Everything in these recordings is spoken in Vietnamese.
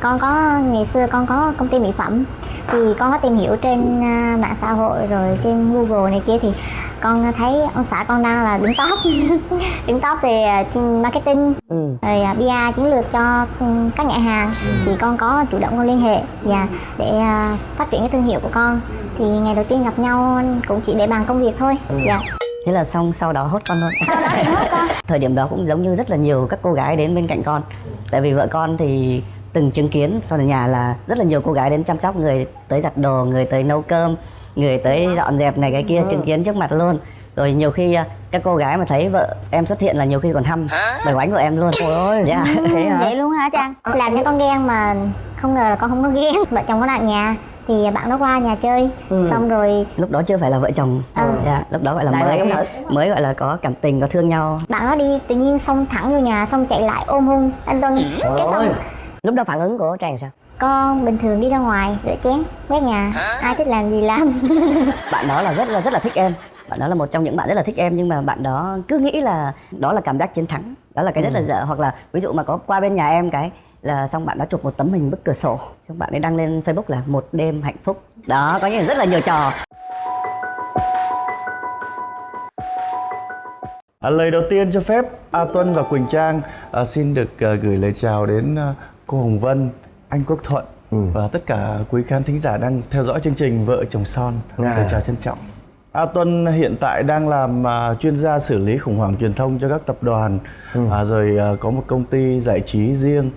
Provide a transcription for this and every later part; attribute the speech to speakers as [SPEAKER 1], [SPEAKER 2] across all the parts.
[SPEAKER 1] con có ngày xưa con có công ty mỹ phẩm. Thì con có tìm hiểu trên à, mạng xã hội rồi trên google này kia thì con thấy ông xã con đang là đứng top. Đứng top về à, marketing.
[SPEAKER 2] Ừ.
[SPEAKER 1] rồi à, PR chiến lược cho ừ, các nhãn hàng. Thì con có chủ động con liên hệ và để à, phát triển cái thương hiệu của con. Thì ngày đầu tiên gặp nhau cũng chỉ để bàn công việc thôi dạ.
[SPEAKER 2] Thế là xong sau đó hốt con luôn. Thời điểm đó cũng giống như rất là nhiều các cô gái đến bên cạnh con. Tại vì vợ con thì từng chứng kiến. Con ở nhà là rất là nhiều cô gái đến chăm sóc người tới giặt đồ người tới nấu cơm người tới dọn dẹp này cái kia chứng kiến trước mặt luôn. Rồi nhiều khi à, các cô gái mà thấy vợ em xuất hiện là nhiều khi còn hăm bài oánh của em luôn. Ôi ôi dạ thế hả?
[SPEAKER 1] vậy luôn hả Trang làm cho con ghen mà không ngờ là con không có ghen. Vợ chồng có bạn nhà thì bạn nó qua nhà chơi.
[SPEAKER 2] Ừ.
[SPEAKER 1] xong rồi
[SPEAKER 2] lúc đó chưa phải là vợ chồng.
[SPEAKER 1] Ừ.
[SPEAKER 2] dạ lúc đó gọi là
[SPEAKER 3] là
[SPEAKER 2] mới
[SPEAKER 3] thật.
[SPEAKER 2] mới gọi là có cảm tình có thương nhau.
[SPEAKER 1] Bạn nó đi tự nhiên xong thẳng vô nhà xong chạy lại ôm hôn. Anh Tuân cái xong
[SPEAKER 3] lúc đó phản ứng của trang sao?
[SPEAKER 1] Con bình thường đi ra ngoài rửa chén quét nhà. Ai thích làm gì làm.
[SPEAKER 2] Bạn đó là rất là rất là thích em. Bạn đó là một trong những bạn rất là thích em nhưng mà bạn đó cứ nghĩ là đó là cảm giác chiến thắng. Đó là cái rất là
[SPEAKER 3] Ừ.
[SPEAKER 2] dở. Hoặc là ví dụ mà có qua bên nhà em cái là xong bạn đã chụp một tấm hình bức cửa sổ. Xong bạn ấy đăng lên facebook là một đêm hạnh phúc đó có những rất là nhiều trò.
[SPEAKER 4] À, lời đầu tiên cho phép A Tuân và Quỳnh Trang à, xin được à, gửi lời chào đến à, cô Hồng Vân, anh Quốc Thuận và tất cả quý khán thính giả đang theo dõi chương trình Vợ chồng son.
[SPEAKER 5] À.
[SPEAKER 4] Lời chào trân trọng. A Tuân hiện tại đang làm à, chuyên gia xử lý khủng hoảng truyền thông cho các tập đoàn, à, rồi à, có một công ty giải trí riêng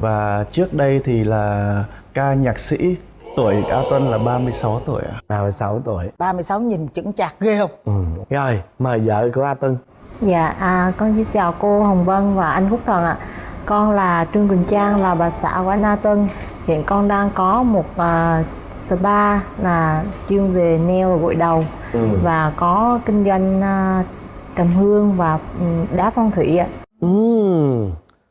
[SPEAKER 4] và trước đây thì là ca nhạc sĩ. Tuổi A Tuân là 36 tuổi ạ.
[SPEAKER 5] 36 tuổi
[SPEAKER 3] 36 nhìn chững chạc ghê không
[SPEAKER 5] ừ. Rồi mời vợ của A Tuân
[SPEAKER 6] Dạ, à, con xin chào cô Hồng Vân và anh Phúc Thần ạ. Con là Trương Quỳnh Trang, là bà xã của anh A Tuân. Hiện con đang có một à, spa là chuyên về nail và gội đầu và có kinh doanh à, trầm hương và ừ, đá phong thủy ạ.
[SPEAKER 5] ừ.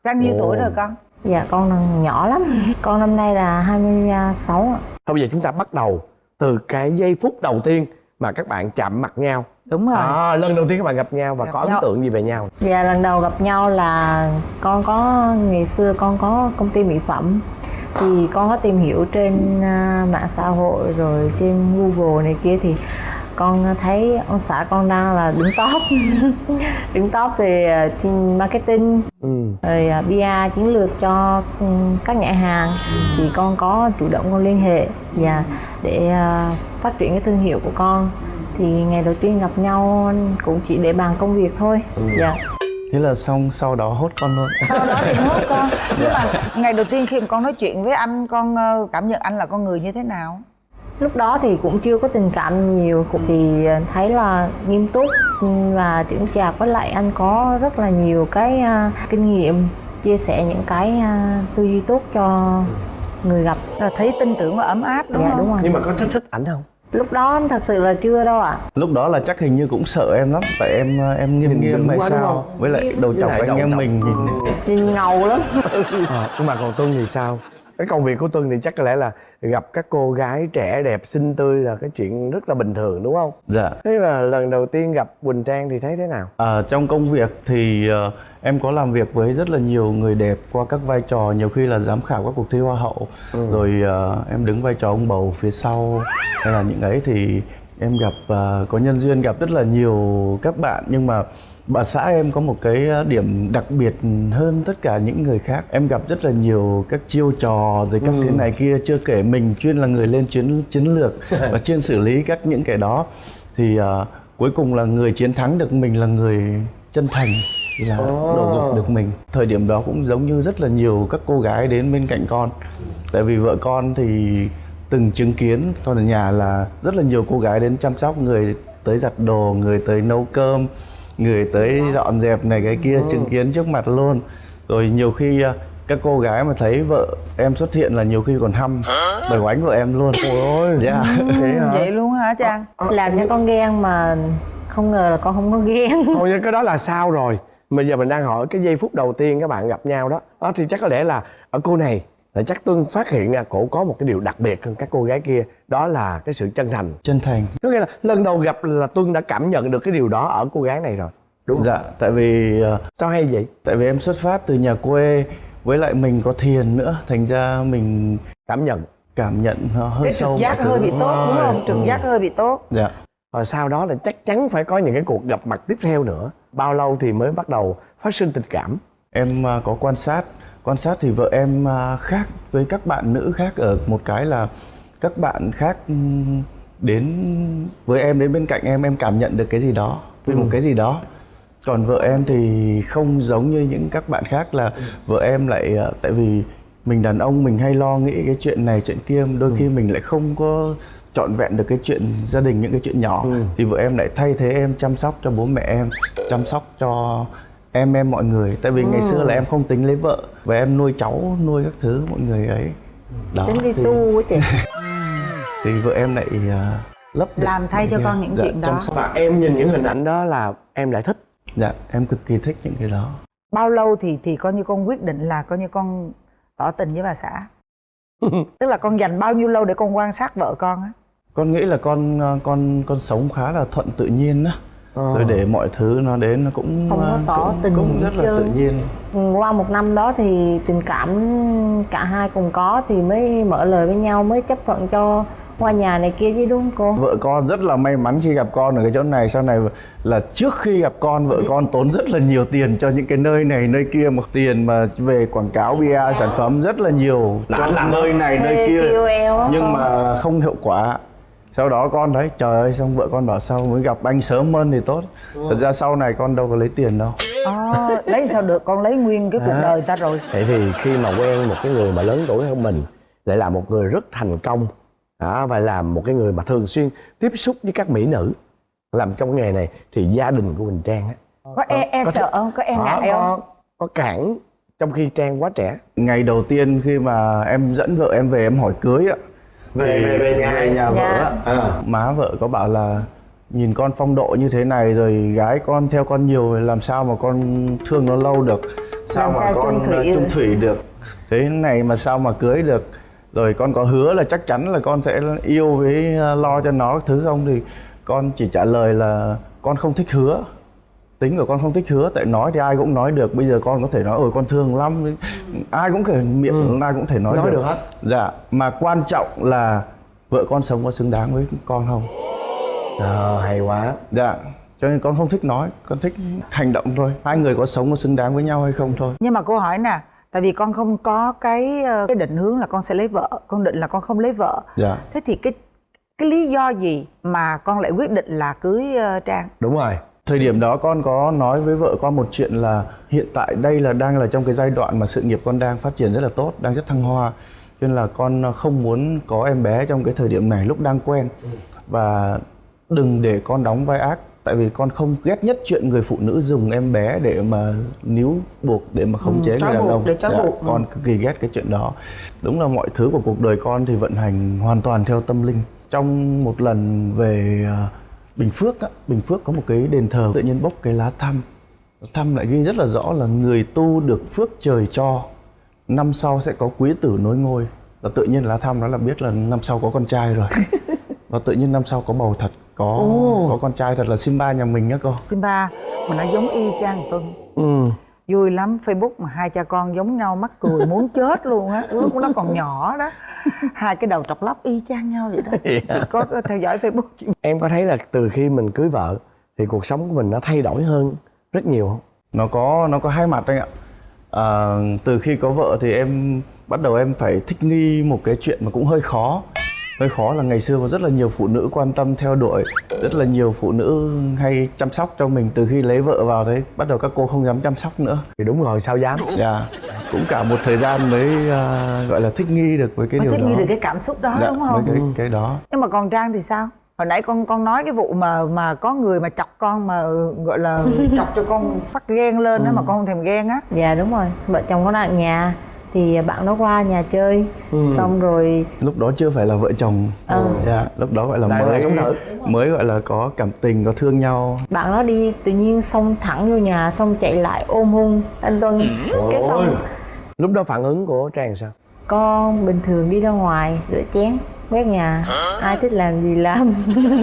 [SPEAKER 3] trang nhiêu tuổi rồi con
[SPEAKER 6] Dạ, con đang nhỏ lắm. Con năm nay là 26 ạ.
[SPEAKER 5] Thôi bây giờ chúng ta bắt đầu từ cái giây phút đầu tiên mà các bạn chạm mặt nhau
[SPEAKER 3] đúng rồi.
[SPEAKER 5] À, lần đầu tiên các bạn gặp nhau và
[SPEAKER 3] Gặp
[SPEAKER 5] có ấn
[SPEAKER 3] nhau.
[SPEAKER 5] tượng gì về nhau?
[SPEAKER 6] Dạ, lần đầu gặp nhau là con có ngày xưa con có công ty mỹ phẩm. Thì con có tìm hiểu trên à, mạng xã hội rồi trên Google này kia thì con thấy ông xã con đang là đứng top. Đứng top về à, trên marketing.
[SPEAKER 5] Ừ.
[SPEAKER 6] rồi à, PR chiến lược cho ừ, các nhãn hàng. Thì con có chủ động con liên hệ và để à, phát triển cái thương hiệu của con thì ngày đầu tiên gặp nhau cũng chỉ để bàn công việc thôi. Dạ.
[SPEAKER 4] Thế là xong sau đó hốt con luôn.
[SPEAKER 3] sau đó thì hốt con. Nhưng mà ngày đầu tiên khi mà con nói chuyện với anh con ờ, cảm nhận anh là con người như thế nào?
[SPEAKER 6] Lúc đó thì cũng chưa có tình cảm nhiều thì thấy là nghiêm túc và chững chạc với lại anh có rất là nhiều cái à, kinh nghiệm chia sẻ những cái à, tư duy tốt cho người gặp.
[SPEAKER 3] Là thấy tin tưởng và ấm áp đúng
[SPEAKER 6] dạ
[SPEAKER 3] không?
[SPEAKER 6] đúng rồi.
[SPEAKER 5] Nhưng mà có thích thích ảnh không
[SPEAKER 6] lúc đó thật sự là chưa đâu ạ.
[SPEAKER 4] Lúc đó là chắc hình như cũng sợ em lắm Tại em em nghiêm
[SPEAKER 5] Nhìn
[SPEAKER 4] nghiêm hay sao? Với lại đầu chọc
[SPEAKER 5] lại
[SPEAKER 4] anh em mình nhìn
[SPEAKER 6] nhìn ngầu lắm.
[SPEAKER 5] À, nhưng mà còn Tuân thì sao? Cái công việc của Tuân thì chắc có lẽ là gặp các cô gái trẻ đẹp xinh tươi là cái chuyện rất là bình thường đúng không?
[SPEAKER 4] Dạ.
[SPEAKER 5] Thế mà lần đầu tiên gặp Quỳnh Trang thì thấy thế nào?
[SPEAKER 4] À, Trong công việc thì ờ, em có làm việc với rất là nhiều người đẹp Qua các vai trò nhiều khi là giám khảo các cuộc thi hoa hậu. Rồi ờ, em đứng vai trò ông bầu phía sau Hay là những ấy thì em gặp ờ, có nhân duyên gặp rất là nhiều các bạn. Nhưng mà bà xã em có một cái điểm đặc biệt hơn tất cả những người khác. Em gặp rất là nhiều các chiêu trò rồi các thế này kia chưa kể mình chuyên là người lên chiến chiến lược và chuyên xử lý các những cái đó. Thì ờ, cuối cùng là người chiến thắng được mình là người chân thành là đổ dục được mình. Thời điểm đó cũng giống như rất là nhiều các cô gái đến bên cạnh con. Tại vì vợ con thì từng chứng kiến con ở nhà là rất là nhiều cô gái đến chăm sóc người tới giặt đồ người tới nấu cơm người tới dọn dẹp này cái kia chứng kiến trước mặt luôn. Rồi nhiều khi à, các cô gái mà thấy vợ em xuất hiện là nhiều khi còn hăm. Bài oánh của em luôn. Ôi dạ.
[SPEAKER 5] Thế hả?
[SPEAKER 3] vậy luôn hả trang
[SPEAKER 6] làm cho con ghen mà không ngờ là con không có ghen.
[SPEAKER 5] Thôi nhưng cái đó là sao rồi bây giờ mình đang hỏi cái giây phút đầu tiên các bạn gặp nhau đó. Đó thì chắc có lẽ là ở cô này là chắc tuân phát hiện ra cổ có một cái điều đặc biệt hơn các cô gái kia đó là cái sự chân thành.
[SPEAKER 4] Chân thành.
[SPEAKER 5] Có nghĩa là lần đầu gặp là tuân đã cảm nhận được cái điều đó ở cô gái này rồi đúng không?
[SPEAKER 4] Dạ tại vì à,
[SPEAKER 5] sao hay vậy?
[SPEAKER 4] tại vì em xuất phát từ nhà quê với lại mình có thiền nữa thành ra mình
[SPEAKER 5] cảm nhận.
[SPEAKER 4] cảm nhận nó hơi
[SPEAKER 3] cái
[SPEAKER 4] sâu
[SPEAKER 3] trực giác hơi bị tốt đúng không? Trực
[SPEAKER 4] Ừ.
[SPEAKER 3] giác hơi bị tốt.
[SPEAKER 4] Dạ
[SPEAKER 5] và sau đó là chắc chắn phải có những cái cuộc gặp mặt tiếp theo nữa. Bao lâu thì mới bắt đầu phát sinh tình cảm?
[SPEAKER 4] Em à, có quan sát. Quan sát thì vợ em à, khác với các bạn nữ khác ở một cái là các bạn khác đến với em đến bên cạnh em em cảm nhận được cái gì đó với một cái gì đó. Còn vợ em thì không giống như những các bạn khác là vợ em lại à, tại vì mình đàn ông mình hay lo nghĩ cái chuyện này chuyện kia. Đôi khi mình lại không có trọn vẹn được cái chuyện gia đình những cái chuyện nhỏ. Thì vợ em lại thay thế em chăm sóc cho bố mẹ em chăm sóc cho em em mọi người. Tại vì ngày xưa là em không tính lấy vợ và em nuôi cháu nuôi các thứ mọi người ấy. Đó
[SPEAKER 7] tính đi
[SPEAKER 4] thì,
[SPEAKER 7] tu quá chị.
[SPEAKER 4] Thì vợ em lại à, lấp
[SPEAKER 3] Làm thay cho con những
[SPEAKER 4] dạ,
[SPEAKER 3] chuyện đó.
[SPEAKER 4] chăm sóc.
[SPEAKER 5] và em nhìn những hình ảnh đó là em lại thích.
[SPEAKER 4] Dạ em cực kỳ thích những cái đó.
[SPEAKER 3] Bao lâu thì thì coi như con quyết định là coi như con tỏ tình với bà xã? Tức là con dành bao nhiêu lâu để con quan sát vợ con á
[SPEAKER 4] con nghĩ là con à, con con sống khá là thuận tự nhiên á.
[SPEAKER 5] Ờ.
[SPEAKER 4] rồi để mọi thứ nó đến nó cũng
[SPEAKER 7] Không có
[SPEAKER 4] à,
[SPEAKER 7] tỏ
[SPEAKER 4] cũng,
[SPEAKER 7] tình
[SPEAKER 4] cũng rất là tự nhiên.
[SPEAKER 7] Qua một năm đó thì tình cảm cả hai cùng có thì mới mở lời với nhau mới chấp thuận cho qua nhà này kia chứ đúng không cô?
[SPEAKER 4] Vợ con rất là may mắn khi gặp con ở cái chỗ này. Sau này là trước khi gặp con vợ con tốn rất là nhiều tiền cho những cái nơi này nơi kia một tiền mà về quảng cáo PR sản phẩm rất là nhiều cho nơi này nơi kia. Nhưng mà không hiệu quả sau đó con thấy trời ơi xong vợ con bảo sao mới gặp anh sớm hơn thì tốt. Thật ra sau này con đâu có lấy tiền đâu.
[SPEAKER 3] Ờ, lấy sao được? Con lấy nguyên cái cuộc
[SPEAKER 5] À.
[SPEAKER 3] đời ta rồi.
[SPEAKER 5] Vậy thì khi mà quen một cái người mà lớn tuổi hơn mình lại là một người rất thành công đó, và là một cái người mà thường xuyên tiếp xúc với các mỹ nữ. Làm trong nghề này thì gia đình của Quỳnh Trang á.
[SPEAKER 3] Có e, e
[SPEAKER 5] có
[SPEAKER 3] sợ không? Có e
[SPEAKER 5] có,
[SPEAKER 3] ngại không?
[SPEAKER 5] có, có cản trong khi Trang quá trẻ.
[SPEAKER 4] Ngày đầu tiên khi mà em dẫn vợ em về em hỏi cưới á
[SPEAKER 5] Về- về- về nhà.
[SPEAKER 4] về nhà vợ
[SPEAKER 7] Dạ.
[SPEAKER 4] á
[SPEAKER 5] À.
[SPEAKER 4] má vợ có bảo là nhìn con phong độ như thế này rồi gái con theo con nhiều rồi làm sao mà con thương nó lâu được sao
[SPEAKER 7] Làm
[SPEAKER 4] mà
[SPEAKER 7] sao
[SPEAKER 4] con
[SPEAKER 7] chung thủy
[SPEAKER 4] ờ,
[SPEAKER 7] được.
[SPEAKER 4] chung thủy được thế này mà sao mà cưới được rồi con có hứa là chắc chắn là con sẽ yêu với ờ, lo cho nó thứ không thì con chỉ trả lời là con không thích hứa tính của con không thích hứa tại nói thì ai cũng nói được. Bây giờ con có thể nói ôi con thương lắm. Ai cũng thể miệng ai cũng thể nói,
[SPEAKER 5] Nói được. hết.
[SPEAKER 4] dạ mà quan trọng là vợ con sống có xứng đáng với con không?
[SPEAKER 5] Ờ, hay quá.
[SPEAKER 4] Dạ cho nên con không thích nói con thích hành động thôi. Hai người có sống có xứng đáng với nhau hay không thôi.
[SPEAKER 3] Nhưng mà cô hỏi nè tại vì con không có cái ờ, cái định hướng là con sẽ lấy vợ con định là con không lấy vợ.
[SPEAKER 4] Dạ.
[SPEAKER 3] Thế thì cái cái lý do gì mà con lại quyết định là cưới ờ, trang?
[SPEAKER 5] Đúng rồi
[SPEAKER 4] thời điểm đó con có nói với vợ con một chuyện là hiện tại đây là đang là trong cái giai đoạn mà sự nghiệp con đang phát triển rất là tốt đang rất thăng hoa. Cho nên là con không muốn có em bé trong cái thời điểm này lúc đang quen. Và đừng để con đóng vai ác tại vì con không ghét nhất chuyện người phụ nữ dùng em bé để mà níu buộc để mà khống chế
[SPEAKER 3] trói
[SPEAKER 4] người đàn ông.
[SPEAKER 3] để
[SPEAKER 4] Dạ,
[SPEAKER 3] buộc, ừ.
[SPEAKER 4] con cực kỳ ghét cái chuyện đó. Đúng là mọi thứ của cuộc đời con thì vận hành hoàn toàn theo tâm linh. Trong một lần về à, Bình Phước á, Bình Phước có một cái đền thờ tự nhiên bốc cái lá thăm. Thăm lại ghi rất là rõ là người tu được phước trời cho năm sau sẽ có quý tử nối ngôi. Và tự nhiên lá thăm đó là biết là năm sau có con trai rồi. Và tự nhiên năm sau có bầu thật có có con trai thật là Simba nhà mình á cô.
[SPEAKER 3] Simba mà nó giống y chang Tuân
[SPEAKER 5] ừ.
[SPEAKER 3] Vui lắm Facebook mà hai cha con giống nhau mắc cười muốn chết luôn á. Lúc nó còn nhỏ đó. Hai cái đầu trọc lóc y chang nhau vậy đó. Chị có, có theo dõi Facebook chị?
[SPEAKER 5] Em có thấy là từ khi mình cưới vợ thì cuộc sống của mình nó thay đổi hơn rất nhiều không?
[SPEAKER 4] Nó có nó có hai mặt anh ạ. À, từ khi có vợ thì em bắt đầu em phải thích nghi một cái chuyện mà cũng hơi khó hơi khó là ngày xưa có rất là nhiều phụ nữ quan tâm theo đuổi rất là nhiều phụ nữ hay chăm sóc cho mình từ khi lấy vợ vào đấy bắt đầu các cô không dám chăm sóc nữa.
[SPEAKER 5] Thì đúng rồi sao dám?
[SPEAKER 4] Dạ cũng cả một thời gian mới à, gọi là thích nghi được với cái
[SPEAKER 3] mới
[SPEAKER 4] điều
[SPEAKER 3] thích
[SPEAKER 4] đó.
[SPEAKER 3] nghi được cái cảm xúc đó
[SPEAKER 4] dạ,
[SPEAKER 3] đúng
[SPEAKER 4] với
[SPEAKER 3] không?
[SPEAKER 4] cái cái đó.
[SPEAKER 3] Nhưng mà còn trang thì sao? Hồi nãy con con nói cái vụ mà mà có người mà chọc con mà gọi là chọc cho con phát ghen lên đó mà con không thèm ghen á.
[SPEAKER 7] Dạ đúng rồi. Vợ chồng có đang ở nhà thì bạn nó qua nhà chơi. Xong rồi
[SPEAKER 4] lúc đó chưa phải là vợ chồng.
[SPEAKER 7] Ừ.
[SPEAKER 4] dạ lúc đó gọi là
[SPEAKER 5] là
[SPEAKER 4] mới. mới gọi là có cảm tình có thương nhau.
[SPEAKER 7] Bạn nó đi tự nhiên xông thẳng vô nhà xong chạy lại ôm hôn anh Tuân. Cái xong
[SPEAKER 5] lúc đó phản ứng của trang sao?
[SPEAKER 7] Con bình thường đi ra ngoài rửa chén quét nhà. Ai thích làm gì làm.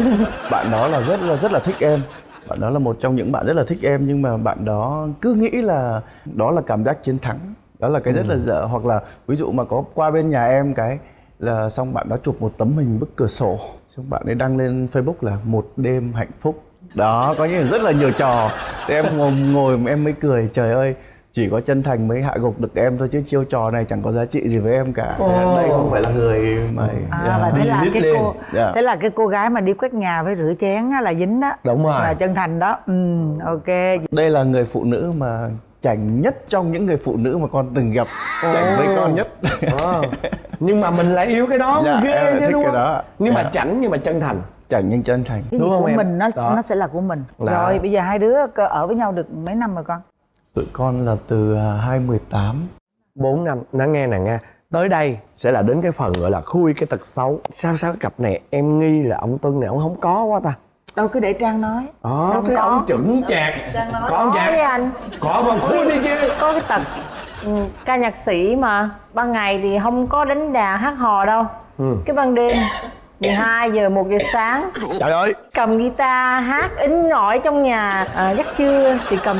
[SPEAKER 4] Bạn đó là rất là rất là thích em. Bạn đó là một trong những bạn rất là thích em nhưng mà bạn đó cứ nghĩ là đó là cảm giác chiến thắng đó là cái rất là dở. Hoặc là ví dụ mà có qua bên nhà em cái là xong bạn đó chụp một tấm hình bức cửa sổ xong bạn ấy đăng lên Facebook là một đêm hạnh phúc đó có những rất là nhiều trò. Thì em ngồi ngồi em mới cười trời ơi chỉ có chân thành mới hạ gục được em thôi chứ chiêu trò này chẳng có giá trị gì với em cả.
[SPEAKER 5] Ồ.
[SPEAKER 4] đây không phải là người mà
[SPEAKER 3] À,
[SPEAKER 4] yeah,
[SPEAKER 3] và thế là cái
[SPEAKER 4] lên.
[SPEAKER 3] cô
[SPEAKER 4] Dạ.
[SPEAKER 3] thế là cái cô gái mà đi quét nhà với rửa chén á, là dính đó.
[SPEAKER 5] Đúng rồi.
[SPEAKER 3] là chân thành đó. Ừ ok.
[SPEAKER 4] Đây là người phụ nữ mà chảnh nhất trong những người phụ nữ mà con từng gặp. Chảnh với con nhất.
[SPEAKER 5] Ờ. nhưng mà mình lại yêu cái đó
[SPEAKER 4] Dạ,
[SPEAKER 5] ghê chứ
[SPEAKER 4] thích
[SPEAKER 5] đúng
[SPEAKER 4] cái
[SPEAKER 5] không?
[SPEAKER 4] đó.
[SPEAKER 5] nhưng mà
[SPEAKER 4] Dạ.
[SPEAKER 5] chảnh nhưng mà chân thành.
[SPEAKER 4] Chảnh nhưng chân thành.
[SPEAKER 3] Cái
[SPEAKER 5] Đúng không
[SPEAKER 3] của
[SPEAKER 5] em?
[SPEAKER 3] mình nó
[SPEAKER 5] Đó.
[SPEAKER 3] nó sẽ là của mình.
[SPEAKER 5] Đó.
[SPEAKER 3] rồi bây giờ hai đứa ở với nhau được mấy năm rồi con?
[SPEAKER 4] Tụi con là từ à, 2018
[SPEAKER 5] 4 năm. Nó nghe nè nghe. Tới đây sẽ là đến cái phần gọi là khui cái tật xấu. Sao sao cái cặp này em nghi là ông tuân này? Ông không có quá ta
[SPEAKER 3] đâu cứ để trang nói.
[SPEAKER 5] Đó
[SPEAKER 6] Không
[SPEAKER 5] thế
[SPEAKER 6] có.
[SPEAKER 5] ông chững chạc. Có không
[SPEAKER 6] có với
[SPEAKER 5] chạc.
[SPEAKER 6] anh.
[SPEAKER 5] Có mà khui đi chứ.
[SPEAKER 6] Có cái tật ừ, ca nhạc sĩ mà ban ngày thì không có đánh đàn hát hò đâu.
[SPEAKER 5] Ừ.
[SPEAKER 6] cái ban đêm 12 giờ 1 giờ sáng.
[SPEAKER 5] Trời ơi.
[SPEAKER 6] Cầm guitar hát ính ỏi trong nhà. À, giấc trưa thì cầm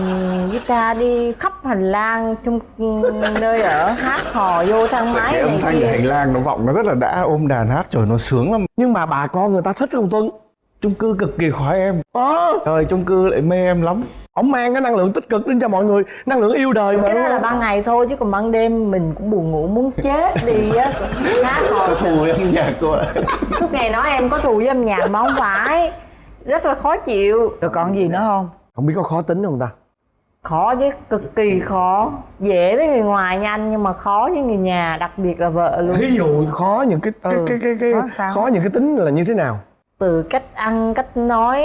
[SPEAKER 6] guitar đi khắp hành lang trong ừ, nơi ở hát hò vô thang máy
[SPEAKER 4] cái âm thanh ở hành
[SPEAKER 6] kia
[SPEAKER 4] lang nó vọng nó rất là đã ôm đàn hát trời nó sướng lắm.
[SPEAKER 5] Nhưng mà bà con người ta thích không tuân
[SPEAKER 4] chung cư cực kỳ khoái em.
[SPEAKER 5] Ờ
[SPEAKER 4] trời chung cư lại mê em lắm.
[SPEAKER 5] Ông mang cái năng lượng tích cực đến cho mọi người năng lượng yêu đời mà
[SPEAKER 6] cái đó là ban ngày thôi chứ còn ban đêm mình cũng buồn ngủ muốn chết đi á hát hò
[SPEAKER 4] có thù âm nhạc cô ạ.
[SPEAKER 6] Suốt ngày nói em có thù với âm nhạc mà không phải. Rất là khó chịu.
[SPEAKER 3] Rồi còn gì nữa không?
[SPEAKER 5] Không biết có khó tính không ta?
[SPEAKER 6] Khó chứ cực kỳ khó. Dễ với người ngoài nhanh nhưng mà khó với người nhà đặc biệt là vợ luôn.
[SPEAKER 5] Thí dụ khó những cái cái
[SPEAKER 3] Ừ,
[SPEAKER 5] cái cái, cái
[SPEAKER 3] khó sao?
[SPEAKER 5] khó những cái tính là như thế nào
[SPEAKER 6] từ cách ăn cách nói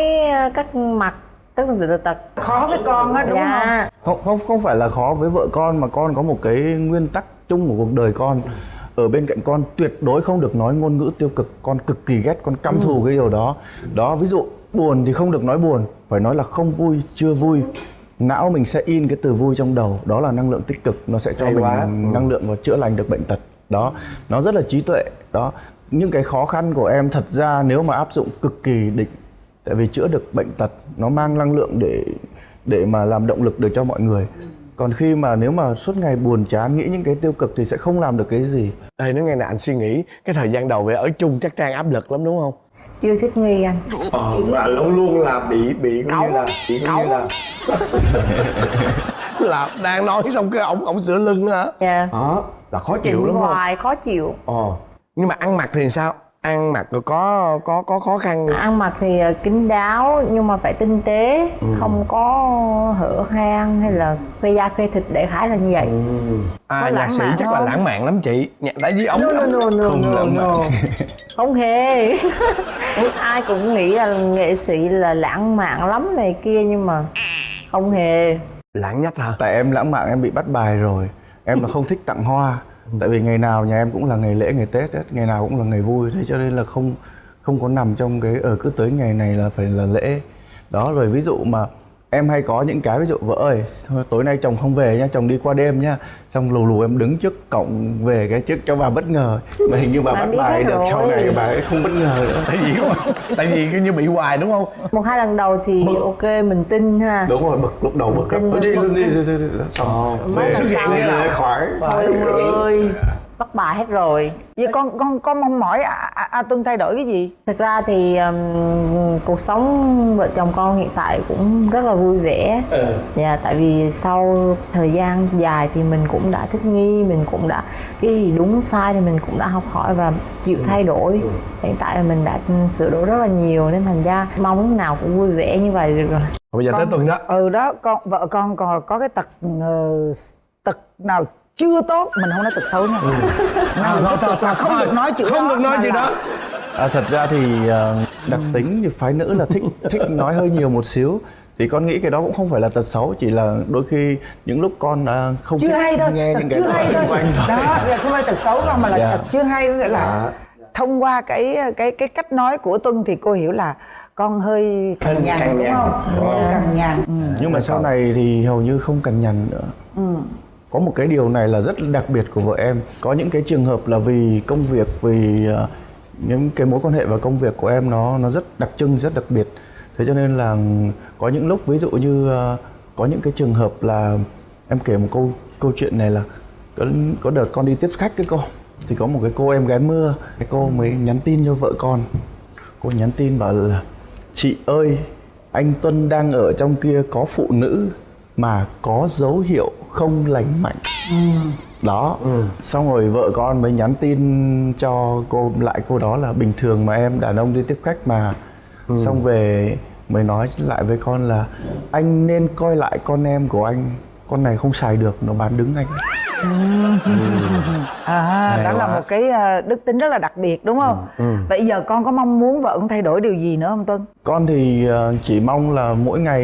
[SPEAKER 6] cách mặc tất tần tật tật.
[SPEAKER 3] Khó với con á đúng không
[SPEAKER 6] dạ.
[SPEAKER 4] không? Không không phải là khó với vợ con mà con có một cái nguyên tắc chung của cuộc đời con. Ở bên cạnh con tuyệt đối không được nói ngôn ngữ tiêu cực. Con cực kỳ ghét con căm thù cái điều đó. Đó ví dụ buồn thì không được nói buồn. Phải nói là không vui chưa vui. Não mình sẽ in cái từ vui trong đầu. Đó là năng lượng tích cực. Nó sẽ cho
[SPEAKER 5] Hay
[SPEAKER 4] mình
[SPEAKER 5] quá. Ừ.
[SPEAKER 4] năng lượng và chữa lành được bệnh tật. Đó nó rất là trí tuệ. Đó những cái khó khăn của em thật ra nếu mà áp dụng cực kỳ định tại vì chữa được bệnh tật nó mang năng lượng để để mà làm động lực được cho mọi người. Còn khi mà nếu mà suốt ngày buồn chán nghĩ những cái tiêu cực thì sẽ không làm được cái gì.
[SPEAKER 5] Đây nó nghe nè anh suy nghĩ cái thời gian đầu về ở chung chắc trang áp lực lắm đúng không?
[SPEAKER 6] Chưa thích nghi anh.
[SPEAKER 5] Ờ và luôn luôn là bị bị như là bị như là là đang nói xong cái ổng ổng sửa lưng hả?
[SPEAKER 6] Dạ.
[SPEAKER 5] Đó là khó chịu
[SPEAKER 6] chịu
[SPEAKER 5] lắm không?
[SPEAKER 6] hoài khó chịu.
[SPEAKER 5] Ờ nhưng mà ăn mặc thì sao? Ăn mặc có có có khó khăn
[SPEAKER 6] ăn mặc thì ờ, kín đáo nhưng mà phải tinh tế
[SPEAKER 5] Ừ.
[SPEAKER 6] không có hở hang hay là khoe da khoe thịt đại khái là như vậy.
[SPEAKER 5] À
[SPEAKER 3] Có
[SPEAKER 5] nhạc
[SPEAKER 3] lãng
[SPEAKER 5] sĩ chắc là
[SPEAKER 3] không?
[SPEAKER 5] lãng mạn lắm chị. Nhạc tại vì ổng
[SPEAKER 6] no, no, no, no,
[SPEAKER 4] Không
[SPEAKER 6] no,
[SPEAKER 4] lãng
[SPEAKER 6] no.
[SPEAKER 4] mạn.
[SPEAKER 6] không hề. Ai cũng nghĩ là nghệ sĩ là lãng mạn lắm này kia nhưng mà không hề.
[SPEAKER 5] Lãng nhất hả?
[SPEAKER 4] Tại em lãng mạn em bị bắt bài rồi. Em là không thích tặng hoa tại vì ngày nào nhà em cũng là ngày lễ, ngày tết hết, ngày nào cũng là ngày vui, thế cho nên là không không có nằm trong cái ở cứ tới ngày này là phải là lễ. Đó, rồi ví dụ mà em hay có những cái ví dụ vợ ơi tối nay chồng không về nha chồng đi qua đêm nha xong lù lù em đứng trước cổng về cái trước cho bà bất ngờ. Mà hình như bà
[SPEAKER 6] Anh
[SPEAKER 4] bắt bài được sau này bà ấy không bất ngờ nữa.
[SPEAKER 5] Tại vì tại vì cái như bị hoài đúng không?
[SPEAKER 6] Một hai lần đầu thì ok mình tin ha.
[SPEAKER 4] Đúng rồi bực lúc đầu bực lắm. đi
[SPEAKER 6] bực.
[SPEAKER 4] luôn đi, xong về hiện
[SPEAKER 6] sau
[SPEAKER 4] này
[SPEAKER 6] là-
[SPEAKER 4] khoái
[SPEAKER 6] thôi ơi bắt bài hết rồi.
[SPEAKER 3] Vậy con con con mong mỏi a, a, a tuân thay đổi cái gì?
[SPEAKER 6] Thực ra thì um, cuộc sống vợ chồng con hiện tại cũng rất là vui vẻ. Dạ tại vì sau thời gian dài thì mình cũng đã thích nghi mình cũng đã cái gì đúng sai thì mình cũng đã học hỏi và chịu thay đổi. Hiện tại là mình đã sửa đổi rất là nhiều nên thành ra mong lúc nào cũng vui vẻ như vậy được rồi.
[SPEAKER 5] Bây giờ tới tuần đó.
[SPEAKER 3] Ừ đó con vợ con còn có cái tật ờ, tật nào chưa tốt mình không nói tật xấu nha. Nào tật là không được nói chữ
[SPEAKER 5] không
[SPEAKER 3] đó
[SPEAKER 5] được nói
[SPEAKER 3] là-
[SPEAKER 5] đó.
[SPEAKER 4] À, thật ra thì ờ, đặc tính thì phái nữ là thích thích nói hơi nhiều một xíu. Thì con nghĩ cái đó cũng không phải là tật xấu chỉ là đôi khi những lúc con à, không
[SPEAKER 3] chưa hay thôi
[SPEAKER 4] nghe những cái
[SPEAKER 3] chưa hay
[SPEAKER 4] xung
[SPEAKER 3] thôi.
[SPEAKER 4] quanh thôi.
[SPEAKER 3] Đó là không phải tật xấu đâu mà là
[SPEAKER 4] Dạ.
[SPEAKER 3] tật chưa hay nghĩa là
[SPEAKER 5] Dạ.
[SPEAKER 3] thông qua cái cái cái cách nói của tuân thì cô hiểu là con hơi cằn nhằn
[SPEAKER 5] cằn
[SPEAKER 3] đúng không? Cằn nhằn. Ừ.
[SPEAKER 4] nhưng mà sau này thì hầu như không cần nhằn nữa có một cái điều này là rất đặc biệt của vợ em. Có những cái trường hợp là vì công việc vì ờ, những cái mối quan hệ và công việc của em nó nó rất đặc trưng rất đặc biệt. Thế cho nên là có những lúc ví dụ như ờ, có những cái trường hợp là em kể một câu câu chuyện này là có, có đợt con đi tiếp khách cái cô thì có một cái cô em gái mưa cái cô mới nhắn tin cho vợ con. Cô nhắn tin bảo là chị ơi anh Tuân đang ở trong kia có phụ nữ mà có dấu hiệu không lành mạnh. Đó. Xong rồi vợ con mới nhắn tin cho cô, lại cô đó là bình thường mà em, đàn ông đi tiếp khách mà. Xong về mới nói lại với con là, anh nên coi lại con em của anh, con này không xài được, nó bán đứng anh
[SPEAKER 3] à
[SPEAKER 5] Hay
[SPEAKER 3] đó là
[SPEAKER 5] quá.
[SPEAKER 3] một cái ờ, đức tính rất là đặc biệt đúng không? Vậy giờ con có mong muốn vợ con thay đổi điều gì nữa không tuân?
[SPEAKER 4] Con thì ờ, chỉ mong là mỗi ngày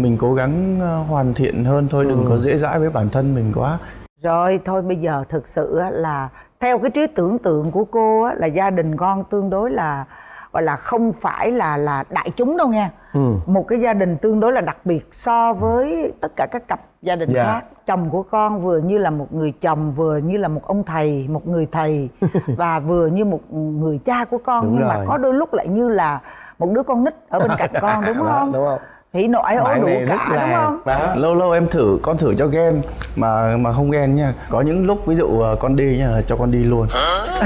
[SPEAKER 4] mình cố gắng ờ, hoàn thiện hơn thôi đừng có dễ dãi với bản thân mình quá.
[SPEAKER 3] Rồi thôi bây giờ thực sự á, là theo cái trí tưởng tượng của cô á, là gia đình con tương đối là gọi là không phải là là đại chúng đâu nha
[SPEAKER 5] Ừ.
[SPEAKER 3] một cái gia đình tương đối là đặc biệt so với tất cả các cặp gia đình
[SPEAKER 5] Dạ.
[SPEAKER 3] khác. Chồng của con vừa như là một người chồng vừa như là một ông thầy một người thầy và vừa như một người cha của con.
[SPEAKER 5] Đúng
[SPEAKER 3] nhưng mà
[SPEAKER 5] rồi.
[SPEAKER 3] có đôi lúc lại như là một đứa con nít ở bên cạnh con đúng không?
[SPEAKER 5] đúng không?
[SPEAKER 3] Hỉ nộ ái ố đủ cả đúng
[SPEAKER 5] là
[SPEAKER 3] không?
[SPEAKER 5] Đó.
[SPEAKER 4] lâu lâu em thử con thử cho ghen mà mà không ghen nha. Có những lúc ví dụ ờ, con đi nha cho con đi luôn.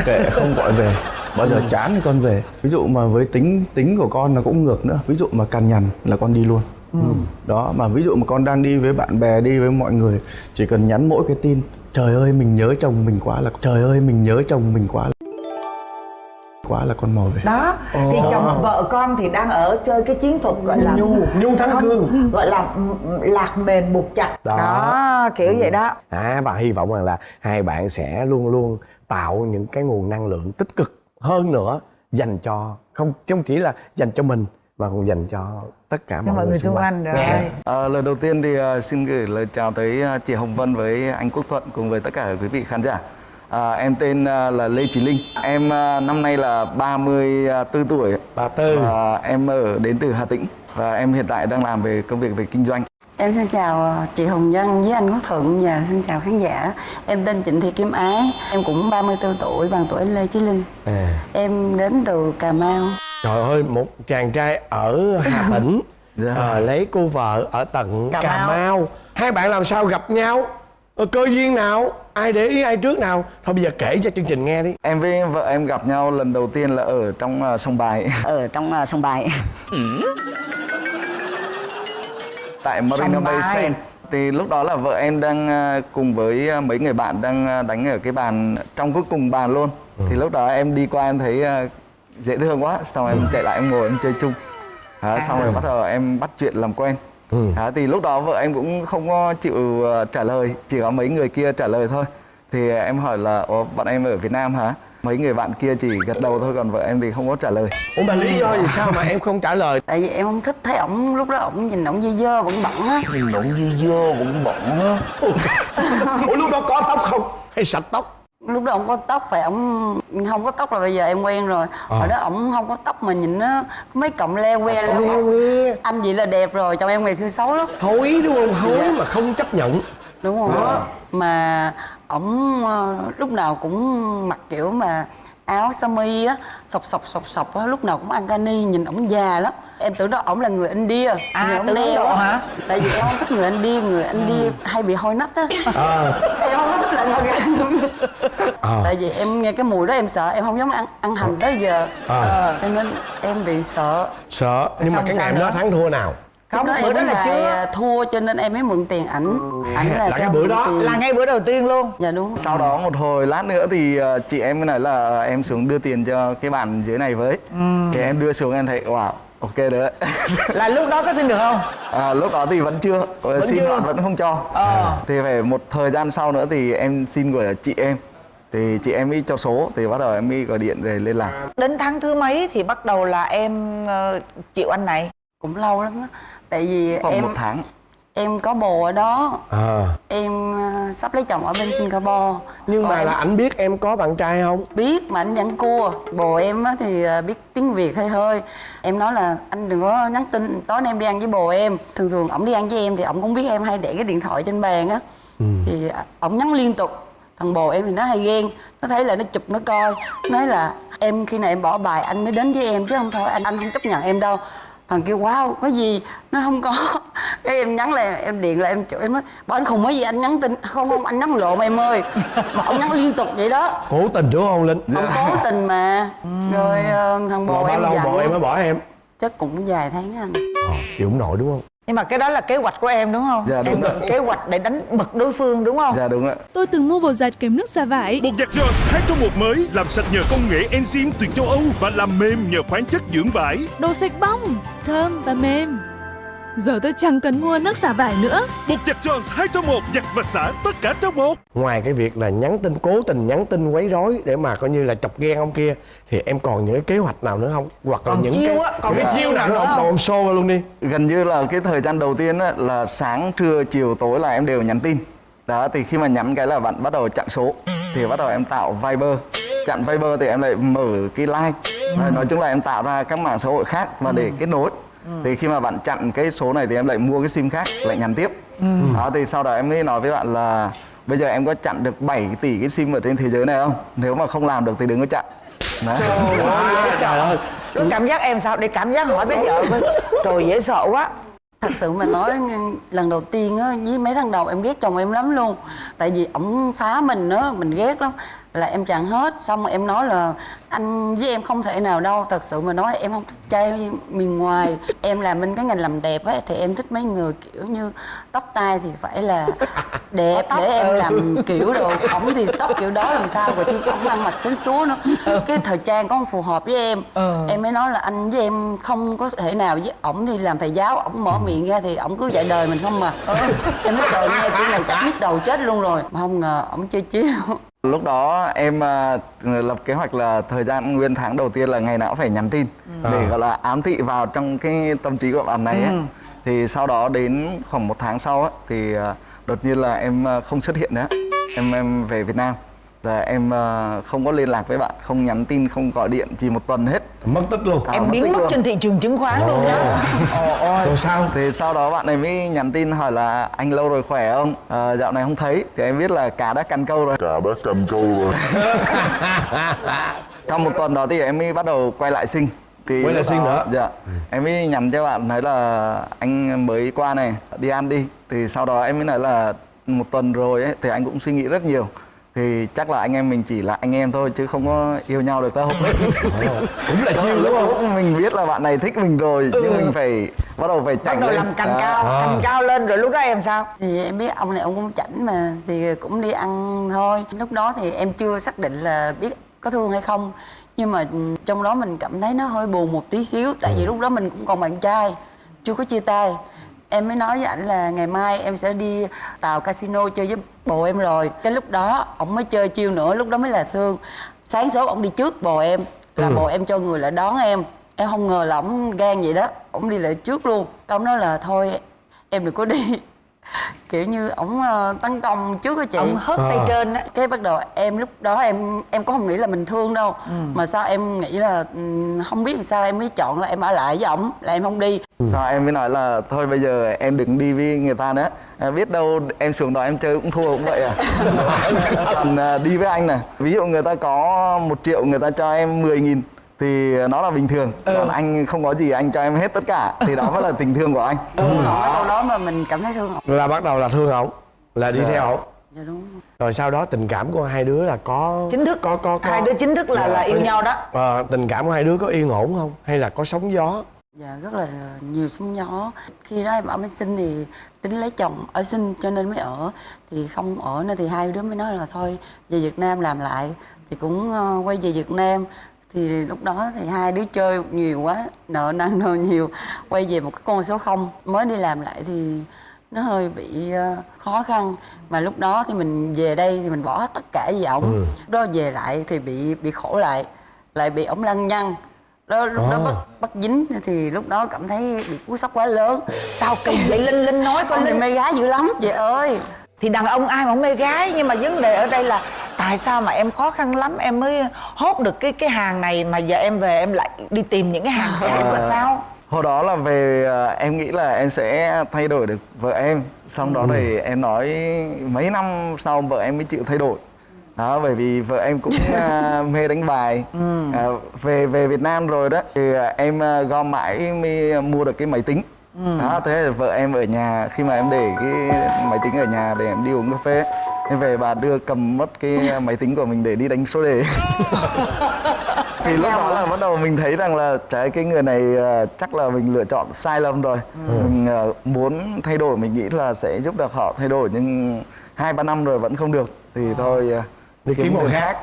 [SPEAKER 4] Kệ không gọi về bao giờ chán thì con về. Ví dụ mà với tính tính của con nó cũng ngược nữa. Ví dụ mà cằn nhằn là con đi luôn. Đó mà ví dụ mà con đang đi với bạn bè đi với mọi người chỉ cần nhắn mỗi cái tin trời ơi mình nhớ chồng mình quá là trời ơi mình nhớ chồng mình quá là quá là con mò về.
[SPEAKER 3] Đó thì chồng vợ con thì đang ở chơi cái chiến thuật gọi là
[SPEAKER 5] Nhu- nhu thắng cương.
[SPEAKER 3] gọi là ừ, ừ, lạc mềm buộc chặt.
[SPEAKER 5] Đó.
[SPEAKER 3] đó, kiểu vậy đó.
[SPEAKER 5] À và hy vọng rằng là hai bạn sẽ luôn luôn tạo những cái nguồn năng lượng tích cực hơn nữa dành cho không không chỉ là dành cho mình mà còn dành cho tất cả mọi,
[SPEAKER 3] mọi người xung quanh rồi
[SPEAKER 5] Nghe.
[SPEAKER 8] À, lời đầu tiên thì à, xin gửi lời chào tới à, chị Hồng Vân với anh Quốc Thuận cùng với tất cả quý vị khán giả. À, em tên à, là Lê Trí Linh. Em năm nay là 34 tuổi.
[SPEAKER 5] Bà Tư.
[SPEAKER 8] Và em ở đến từ Hà Tĩnh và em hiện tại đang làm về công việc về kinh doanh.
[SPEAKER 9] Em xin chào ờ, chị Hồng Vân với anh Quốc Thuận và xin chào khán giả. Em tên Trịnh Thị Kim Ái, em cũng 34 tuổi, bằng tuổi Lê Chí Linh.
[SPEAKER 5] à.
[SPEAKER 9] Em đến từ Cà Mau.
[SPEAKER 5] trời ơi một chàng trai ở hà tĩnh
[SPEAKER 8] Dạ.
[SPEAKER 5] ờ, lấy cô vợ ở tận cà,
[SPEAKER 9] Cà
[SPEAKER 5] mau.
[SPEAKER 9] Mau.
[SPEAKER 5] hai bạn làm sao gặp nhau Ờ, cơ duyên nào ai để ý ai trước nào thôi bây giờ kể cho chương trình nghe đi
[SPEAKER 8] Em với vợ em gặp nhau lần đầu tiên là ở trong à, sông Bài
[SPEAKER 2] ở trong uh, sông bài
[SPEAKER 8] tại Marina Bay. Sands. Thì lúc đó là vợ em đang à, cùng với à, mấy người bạn đang à, đánh ở cái bàn trong cuối cùng bàn luôn. Thì lúc đó em đi qua em thấy à, dễ thương quá, xong em chạy lại em ngồi em chơi chung. Đó, xong rồi bắt đầu em bắt chuyện làm quen. Đó, thì lúc đó vợ em cũng không có chịu à, trả lời, chỉ có mấy người kia trả lời thôi. Thì à, em hỏi là Ủa, bạn em ở Việt Nam hả? Mấy người bạn kia chỉ gật đầu thôi còn vợ em thì không có trả lời.
[SPEAKER 5] ủa mà lý do vì sao mà em không trả lời
[SPEAKER 9] Tại vì em không thích thấy ổng lúc đó ổng nhìn ổng dơ dơ bẩn bẩn á.
[SPEAKER 5] nhìn nụng dư dơ cũng bận á ủa lúc đó có tóc không hay sạch tóc
[SPEAKER 9] Lúc đó ổng có tóc phải ổng không có tóc là bây giờ em quen rồi. Hồi đó ổng không có tóc mà nhìn nó mấy cọng le que le.
[SPEAKER 5] Leo que.
[SPEAKER 9] Anh vậy là đẹp rồi, chồng em ngày xưa xấu lắm.
[SPEAKER 5] hối đúng không hối
[SPEAKER 9] Dạ.
[SPEAKER 5] mà không chấp nhận
[SPEAKER 9] đúng không mà ổng ờ, lúc nào cũng mặc kiểu mà áo sơ mi á sọc sọc sọc sọc á lúc nào cũng ăn cani nhìn ổng già lắm. Em tưởng đó ổng là người India.
[SPEAKER 3] À,
[SPEAKER 9] nhìn ổng quá.
[SPEAKER 3] hả?
[SPEAKER 9] tại vì em không thích người India người India hay bị hôi nách á. Em không có thích là người tại vì em nghe cái mùi đó em sợ em không dám ăn ăn hành tới giờ.
[SPEAKER 5] À.
[SPEAKER 9] cho nên em bị sợ.
[SPEAKER 5] Sợ nhưng mà
[SPEAKER 3] Xong
[SPEAKER 5] cái
[SPEAKER 3] sao
[SPEAKER 5] ngày hôm đó thắng thua nào
[SPEAKER 3] không
[SPEAKER 9] đó
[SPEAKER 3] bữa đó là chưa
[SPEAKER 9] à, thua cho nên em mới mượn tiền ảnh ảnh là,
[SPEAKER 5] là cái bữa đó.
[SPEAKER 9] tiền.
[SPEAKER 3] là ngay bữa đầu tiên luôn
[SPEAKER 9] dạ đúng
[SPEAKER 8] Sau đó một hồi lát nữa thì ờ, chị em mới nói là ờ, em xuống đưa tiền cho cái bạn dưới này với. Thì em đưa xuống em thấy wow, ok đấy.
[SPEAKER 3] là lúc đó có xin được không
[SPEAKER 8] à, lúc đó thì vẫn chưa, ờ, xin
[SPEAKER 3] chưa?
[SPEAKER 8] bạn vẫn không cho.
[SPEAKER 3] Ờ.
[SPEAKER 8] Thì phải một thời gian sau nữa thì em xin của chị em. Thì chị em mới cho số thì bắt đầu em mới gọi điện để liên lạc.
[SPEAKER 3] đến tháng thứ mấy thì bắt đầu là em ờ, chịu anh này
[SPEAKER 9] cũng lâu lắm á. Tại vì
[SPEAKER 8] Khoảng
[SPEAKER 9] em
[SPEAKER 8] một tháng.
[SPEAKER 9] em có bồ ở đó.
[SPEAKER 5] À.
[SPEAKER 9] em ờ, sắp lấy chồng ở bên Singapore.
[SPEAKER 5] Nhưng
[SPEAKER 9] Còn
[SPEAKER 5] mà
[SPEAKER 9] em
[SPEAKER 5] là ảnh biết em có bạn trai không?
[SPEAKER 9] Biết mà anh vẫn cua. Bồ em á thì ờ, biết tiếng Việt hơi hơi. Em nói là anh đừng có nhắn tin tối nay em đi ăn với bồ em. Thường thường ổng đi ăn với em thì ổng cũng biết em hay để cái điện thoại trên bàn á. Thì ờ, ổng nhắn liên tục. Thằng bồ em thì nó hay ghen. Nó thấy là nó chụp nó coi. Nói là em khi nào em bỏ bài anh mới đến với em chứ không thôi anh anh không chấp nhận em đâu thằng kêu wow có gì? Nó không có. Cái em nhắn lại em điện lại em chửi em nói bảo anh khùng cái gì anh nhắn tin. Không không anh nhắn lộn em ơi. Mà ông nhắn liên tục vậy đó.
[SPEAKER 5] Cố tình đúng không linh?
[SPEAKER 9] Ông cố tình mà. Rồi ờ, thằng bồ
[SPEAKER 5] bao
[SPEAKER 9] em
[SPEAKER 5] lâu
[SPEAKER 9] giận
[SPEAKER 5] bồ em mới bỏ em?
[SPEAKER 9] Chắc cũng vài tháng anh.
[SPEAKER 5] Ờ, chịu không nổi đúng không
[SPEAKER 3] nhưng mà cái đó là kế hoạch của em đúng không
[SPEAKER 8] Dạ, đúng
[SPEAKER 3] em
[SPEAKER 8] rồi.
[SPEAKER 3] kế hoạch để đánh bật đối phương đúng không
[SPEAKER 8] dạ đúng ạ
[SPEAKER 10] Tôi từng mua bột giặt kèm nước xả vải.
[SPEAKER 11] Bột giặt Jones 2 trong 1 mới làm sạch nhờ công nghệ enzyme từ châu Âu và làm mềm nhờ khoáng chất dưỡng vải.
[SPEAKER 10] Đồ sạch bong, thơm và mềm. Giờ tôi chẳng cần mua nước xả vải nữa.
[SPEAKER 11] Bột giặt Jones 2 trong 1 giặt và xả tất cả trong một.
[SPEAKER 5] ngoài cái việc là nhắn tin cố tình nhắn tin quấy rối để mà coi như là chọc ghen ông kia thì em còn những cái kế hoạch nào nữa không? Hoặc là
[SPEAKER 3] Còn
[SPEAKER 5] những
[SPEAKER 3] chiêu
[SPEAKER 5] cái
[SPEAKER 3] á, còn
[SPEAKER 5] những
[SPEAKER 3] cái chiêu nào
[SPEAKER 5] nữa không? em show luôn đi.
[SPEAKER 8] Gần như là cái thời gian đầu tiên á, là sáng trưa chiều tối là em đều nhắn tin. Đó thì khi mà nhắn cái là bạn bắt đầu chặn số thì bắt đầu em tạo viber. Chặn viber thì em lại mở cái like. Rồi, nói chung là em tạo ra các mạng xã hội khác và để kết nối thì khi mà bạn chặn cái số này thì em lại mua cái sim khác lại nhắn tiếp. Đó thì sau đó em mới nói với bạn là bây giờ em có chặn được 7 tỷ cái sim ở trên thế giới này không? Nếu mà không làm được thì đừng có chặn.
[SPEAKER 3] Trời ơi lúc cảm giác em sao? Để cảm giác hỏi bây giờ coi. trời dễ sợ quá.
[SPEAKER 9] Thật sự mà nói lần đầu tiên á với mấy tháng đầu em ghét chồng em lắm luôn. Tại vì ổng phá mình á mình ghét lắm là em chặn hết. Xong rồi em nói là anh với em không thể nào đâu. Thật sự mà nói em không thích trai miền ngoài. Em làm bên cái ngành làm đẹp á thì em thích mấy người kiểu như tóc tai thì phải là đẹp để em làm kiểu đồ ổng thì tóc kiểu đó làm sao rồi thêm ổng ăn mặc xến xúa nữa. Cái thời trang có không phù hợp với em. Em mới nói là anh với em không có thể nào với ổng thì làm thầy giáo. Ổng mở miệng ra thì ổng cứ dạy đời mình không mà em nói trời nghe kiểu này chắc nhức đầu chết luôn rồi. Mà không ngờ ổng chơi chiếu
[SPEAKER 8] Lúc đó em à, lập kế hoạch là thời gian nguyên tháng đầu tiên là ngày nào cũng phải nhắn tin để gọi là ám thị vào trong cái tâm trí của bạn này ấy. Thì sau đó đến khoảng một tháng sau á, thì à, đột nhiên là em à, không xuất hiện nữa. Em em về Việt Nam. Là em à, không có liên lạc với bạn, không nhắn tin, không gọi điện chỉ một tuần hết.
[SPEAKER 5] mất tích luôn
[SPEAKER 8] À,
[SPEAKER 3] em
[SPEAKER 8] mất
[SPEAKER 3] biến mất
[SPEAKER 8] luôn.
[SPEAKER 3] trên thị trường chứng khoán luôn đó ồ ôi
[SPEAKER 5] rồi sao
[SPEAKER 8] Thì sau đó bạn này mới nhắn tin hỏi là anh lâu rồi khỏe không? À, dạo này không thấy. Thì em biết là cá đã căn câu rồi.
[SPEAKER 11] Cả đã cầm câu rồi.
[SPEAKER 8] Sau một tuần đó thì em mới bắt đầu quay lại sinh thì
[SPEAKER 5] Quay lại sinh
[SPEAKER 8] đó-
[SPEAKER 5] nữa?
[SPEAKER 8] Dạ Em mới nhắn cho bạn nói là anh mới qua này đi ăn đi Thì sau đó em mới nói là một tuần rồi ấy thì anh cũng suy nghĩ rất nhiều thì chắc là anh em mình chỉ là anh em thôi chứ không có yêu nhau được đâu.
[SPEAKER 5] Cũng là chiêu đúng không?
[SPEAKER 8] mình biết là bạn này thích mình rồi nhưng mình phải bắt đầu phải
[SPEAKER 3] bắt
[SPEAKER 8] chảnh
[SPEAKER 3] đầu
[SPEAKER 8] lên.
[SPEAKER 3] làm cành
[SPEAKER 8] À.
[SPEAKER 3] cao cành cao lên rồi lúc đó em sao?
[SPEAKER 9] Thì em biết ông này ông cũng chảnh mà thì cũng đi ăn thôi. Lúc đó thì em chưa xác định là biết có thương hay không nhưng mà ừ, trong đó mình cảm thấy nó hơi buồn một tí xíu tại vì lúc đó mình cũng còn bạn trai chưa có chia tay em mới nói với ảnh là ngày mai em sẽ đi tàu casino chơi với bồ em rồi. Cái lúc đó ổng mới chơi chiêu nữa lúc đó mới là thương. Sáng sớm ổng đi trước bồ em là bồ em cho người lại đón em. Em không ngờ là ổng gan vậy đó ổng đi lại trước luôn. Ông nói là thôi em đừng có đi kiểu như ổng ờ, tấn công trước á chị.
[SPEAKER 3] Ông hất tay trên á.
[SPEAKER 9] Cái bắt đầu em lúc đó em em có không nghĩ là mình thương đâu.
[SPEAKER 3] Ừ.
[SPEAKER 9] mà sao em nghĩ là ừm, không biết làm sao em mới chọn là em ở lại với ổng là em không đi.
[SPEAKER 8] Sao em mới nói là thôi bây giờ em đừng đi với người ta nữa. À, Biết đâu em xuống đó em chơi cũng thua cũng vậy à. Còn à, đi với anh này Ví dụ người ta có một triệu người ta cho em 10 nghìn thì nó là bình thường. Còn anh không có gì anh cho em hết tất cả. Thì đó mới là tình thương của anh.
[SPEAKER 9] Nói câu đó mà mình cảm thấy thương ổng
[SPEAKER 5] là bắt đầu là thương ổng là đi theo ổng
[SPEAKER 9] dạ đúng
[SPEAKER 5] rồi. Sau đó tình cảm của hai đứa là có
[SPEAKER 3] chính thức.
[SPEAKER 5] có có, có
[SPEAKER 3] hai đứa chính thức là là yêu nhau đó.
[SPEAKER 5] Ờ, tình cảm của hai đứa có yên ổn không? Hay là có sóng gió?
[SPEAKER 9] Dạ rất là nhiều sóng gió. Khi đó em ở mới sinh thì tính lấy chồng ở sinh cho nên mới ở. Thì không ở nữa thì hai đứa mới nói là thôi về Việt Nam làm lại. Thì cũng ờ, quay về Việt Nam Thì lúc đó thì hai đứa chơi nhiều quá Nợ năn nợ nhiều Quay về một cái con số không Mới đi làm lại thì nó hơi bị ờ, khó khăn. Mà lúc đó thì mình về đây thì mình bỏ hết tất cả vì ổng. Lúc đó về lại thì bị bị khổ lại lại bị ổng lăng nhăng. Đó lúc đó bắt bắt dính thì lúc đó cảm thấy bị cú sốc quá lớn.
[SPEAKER 3] Sao kỳ vậy? Linh linh nói coi
[SPEAKER 9] con thì
[SPEAKER 3] linh.
[SPEAKER 9] mê gái dữ lắm. Chị ơi.
[SPEAKER 3] Thì đàn ông ai mà không mê gái? Nhưng mà vấn đề ở đây là tại sao mà em khó khăn lắm? Em mới hốt được cái cái hàng này mà giờ em về em lại đi tìm những cái hàng khác là sao?
[SPEAKER 8] Hồi đó là về à, em nghĩ là em sẽ thay đổi được vợ em. Xong đó thì em nói mấy năm sau vợ em mới chịu thay đổi. Đó bởi vì vợ em cũng à, mê đánh bài. À, về về Việt Nam rồi đó thì à, em à, gom mãi mới mua được cái máy tính. Đó thế là vợ em ở nhà khi mà em để cái máy tính ở nhà để em đi uống cà phê em về bà đưa cầm mất cái máy tính của mình để đi đánh số đề. Thì lúc đó là bắt đầu mình thấy rằng là trái cái người này à, chắc là mình lựa chọn sai lầm rồi. Mình à, muốn thay đổi mình nghĩ là sẽ giúp được họ thay đổi nhưng hai ba năm rồi vẫn không được. Thì thôi à,
[SPEAKER 5] Đi kiếm một
[SPEAKER 8] người
[SPEAKER 5] khác.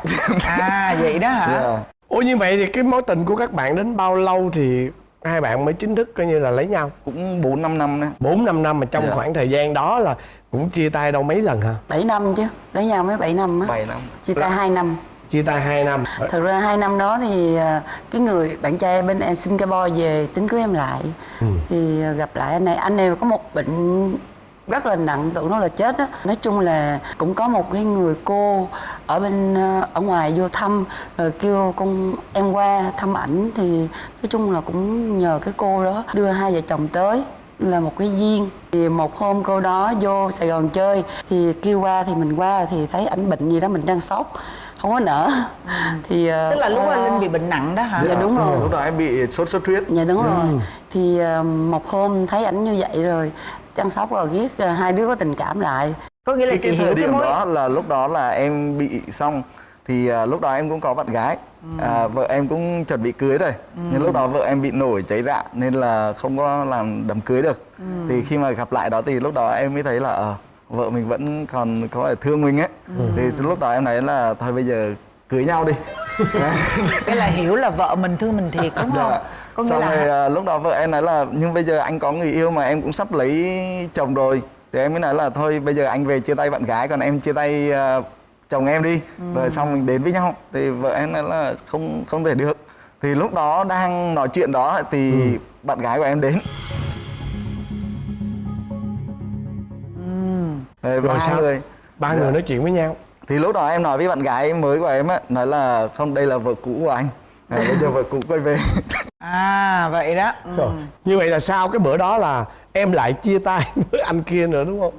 [SPEAKER 3] à vậy đó hả?
[SPEAKER 8] Yeah.
[SPEAKER 5] ủa như vậy thì cái mối tình của các bạn đến bao lâu thì hai bạn mới chính thức coi như là lấy nhau.
[SPEAKER 8] Cũng bốn năm năm đấy
[SPEAKER 5] bốn năm năm mà trong
[SPEAKER 8] Dạ.
[SPEAKER 5] khoảng thời gian đó là cũng chia tay đâu mấy lần hả?
[SPEAKER 9] 7 năm chứ lấy nhau mới 7 năm á.
[SPEAKER 8] Bảy năm.
[SPEAKER 9] Chia tay 2 năm.
[SPEAKER 5] chia tay hai năm.
[SPEAKER 9] Thật ra hai năm đó thì à, cái người bạn trai bên em Singapore về tính cưới em lại. Thì à, gặp lại anh này anh này có một bệnh rất là nặng tưởng nó là chết á. Nói chung là cũng có một cái người cô ở bên à, ở ngoài vô thăm rồi kêu con em qua thăm ảnh. Thì nói chung là cũng nhờ cái cô đó đưa hai vợ chồng tới là một cái duyên. Thì một hôm cô đó vô Sài Gòn chơi thì kêu qua thì mình qua thì thấy ảnh bệnh gì đó mình đang sốc không có nở. Thì ờ,
[SPEAKER 3] tức là lúc đó linh bị bệnh nặng đó hả?
[SPEAKER 9] Dạ, đúng rồi.
[SPEAKER 8] lúc đó em bị sốt xuất huyết.
[SPEAKER 9] Dạ đúng rồi. Thì ờ, một hôm thấy ảnh như vậy rồi chăm sóc rồi ghét ờ, hai đứa có tình cảm lại.
[SPEAKER 3] Có nghĩa là
[SPEAKER 8] cái,
[SPEAKER 3] chị
[SPEAKER 8] cái
[SPEAKER 3] hiểu
[SPEAKER 8] thời
[SPEAKER 3] cái
[SPEAKER 8] điểm
[SPEAKER 3] mối
[SPEAKER 8] đó là lúc đó là em bị xong thì à, lúc đó em cũng có bạn gái. À, vợ em cũng chuẩn bị cưới rồi. Nhưng lúc đó vợ em bị nổi cháy rạ nên là không có làm đám cưới được. Thì khi mà gặp lại đó thì lúc đó em mới thấy là ờ, vợ mình vẫn còn có thể thương mình ấy. Thì lúc đó em nói là thôi bây giờ cưới nhau đi.
[SPEAKER 3] Cái là hiểu là vợ mình thương mình thiệt đúng không?
[SPEAKER 8] Dạ.
[SPEAKER 3] Có nghĩa
[SPEAKER 8] Xong
[SPEAKER 3] là
[SPEAKER 8] rồi à, lúc đó vợ em nói là nhưng bây giờ anh có người yêu mà em cũng sắp lấy chồng rồi. Thì em mới nói là thôi bây giờ anh về chia tay bạn gái còn em chia tay à, chồng em đi. Rồi xong mình đến với nhau. Thì vợ em nói là không không thể được. Thì lúc đó đang nói chuyện đó thì bạn gái của em đến. Rồi,
[SPEAKER 5] Rồi
[SPEAKER 8] ba
[SPEAKER 5] sao?
[SPEAKER 8] người.
[SPEAKER 5] Ba người nói chuyện với nhau.
[SPEAKER 8] Thì lúc đó em nói với bạn gái mới của em á nói là không đây là vợ cũ của anh à, bây giờ vợ cũ quay về.
[SPEAKER 3] À vậy đó.
[SPEAKER 5] Rồi. như vậy là sau cái bữa đó là em lại chia tay với anh kia nữa đúng không?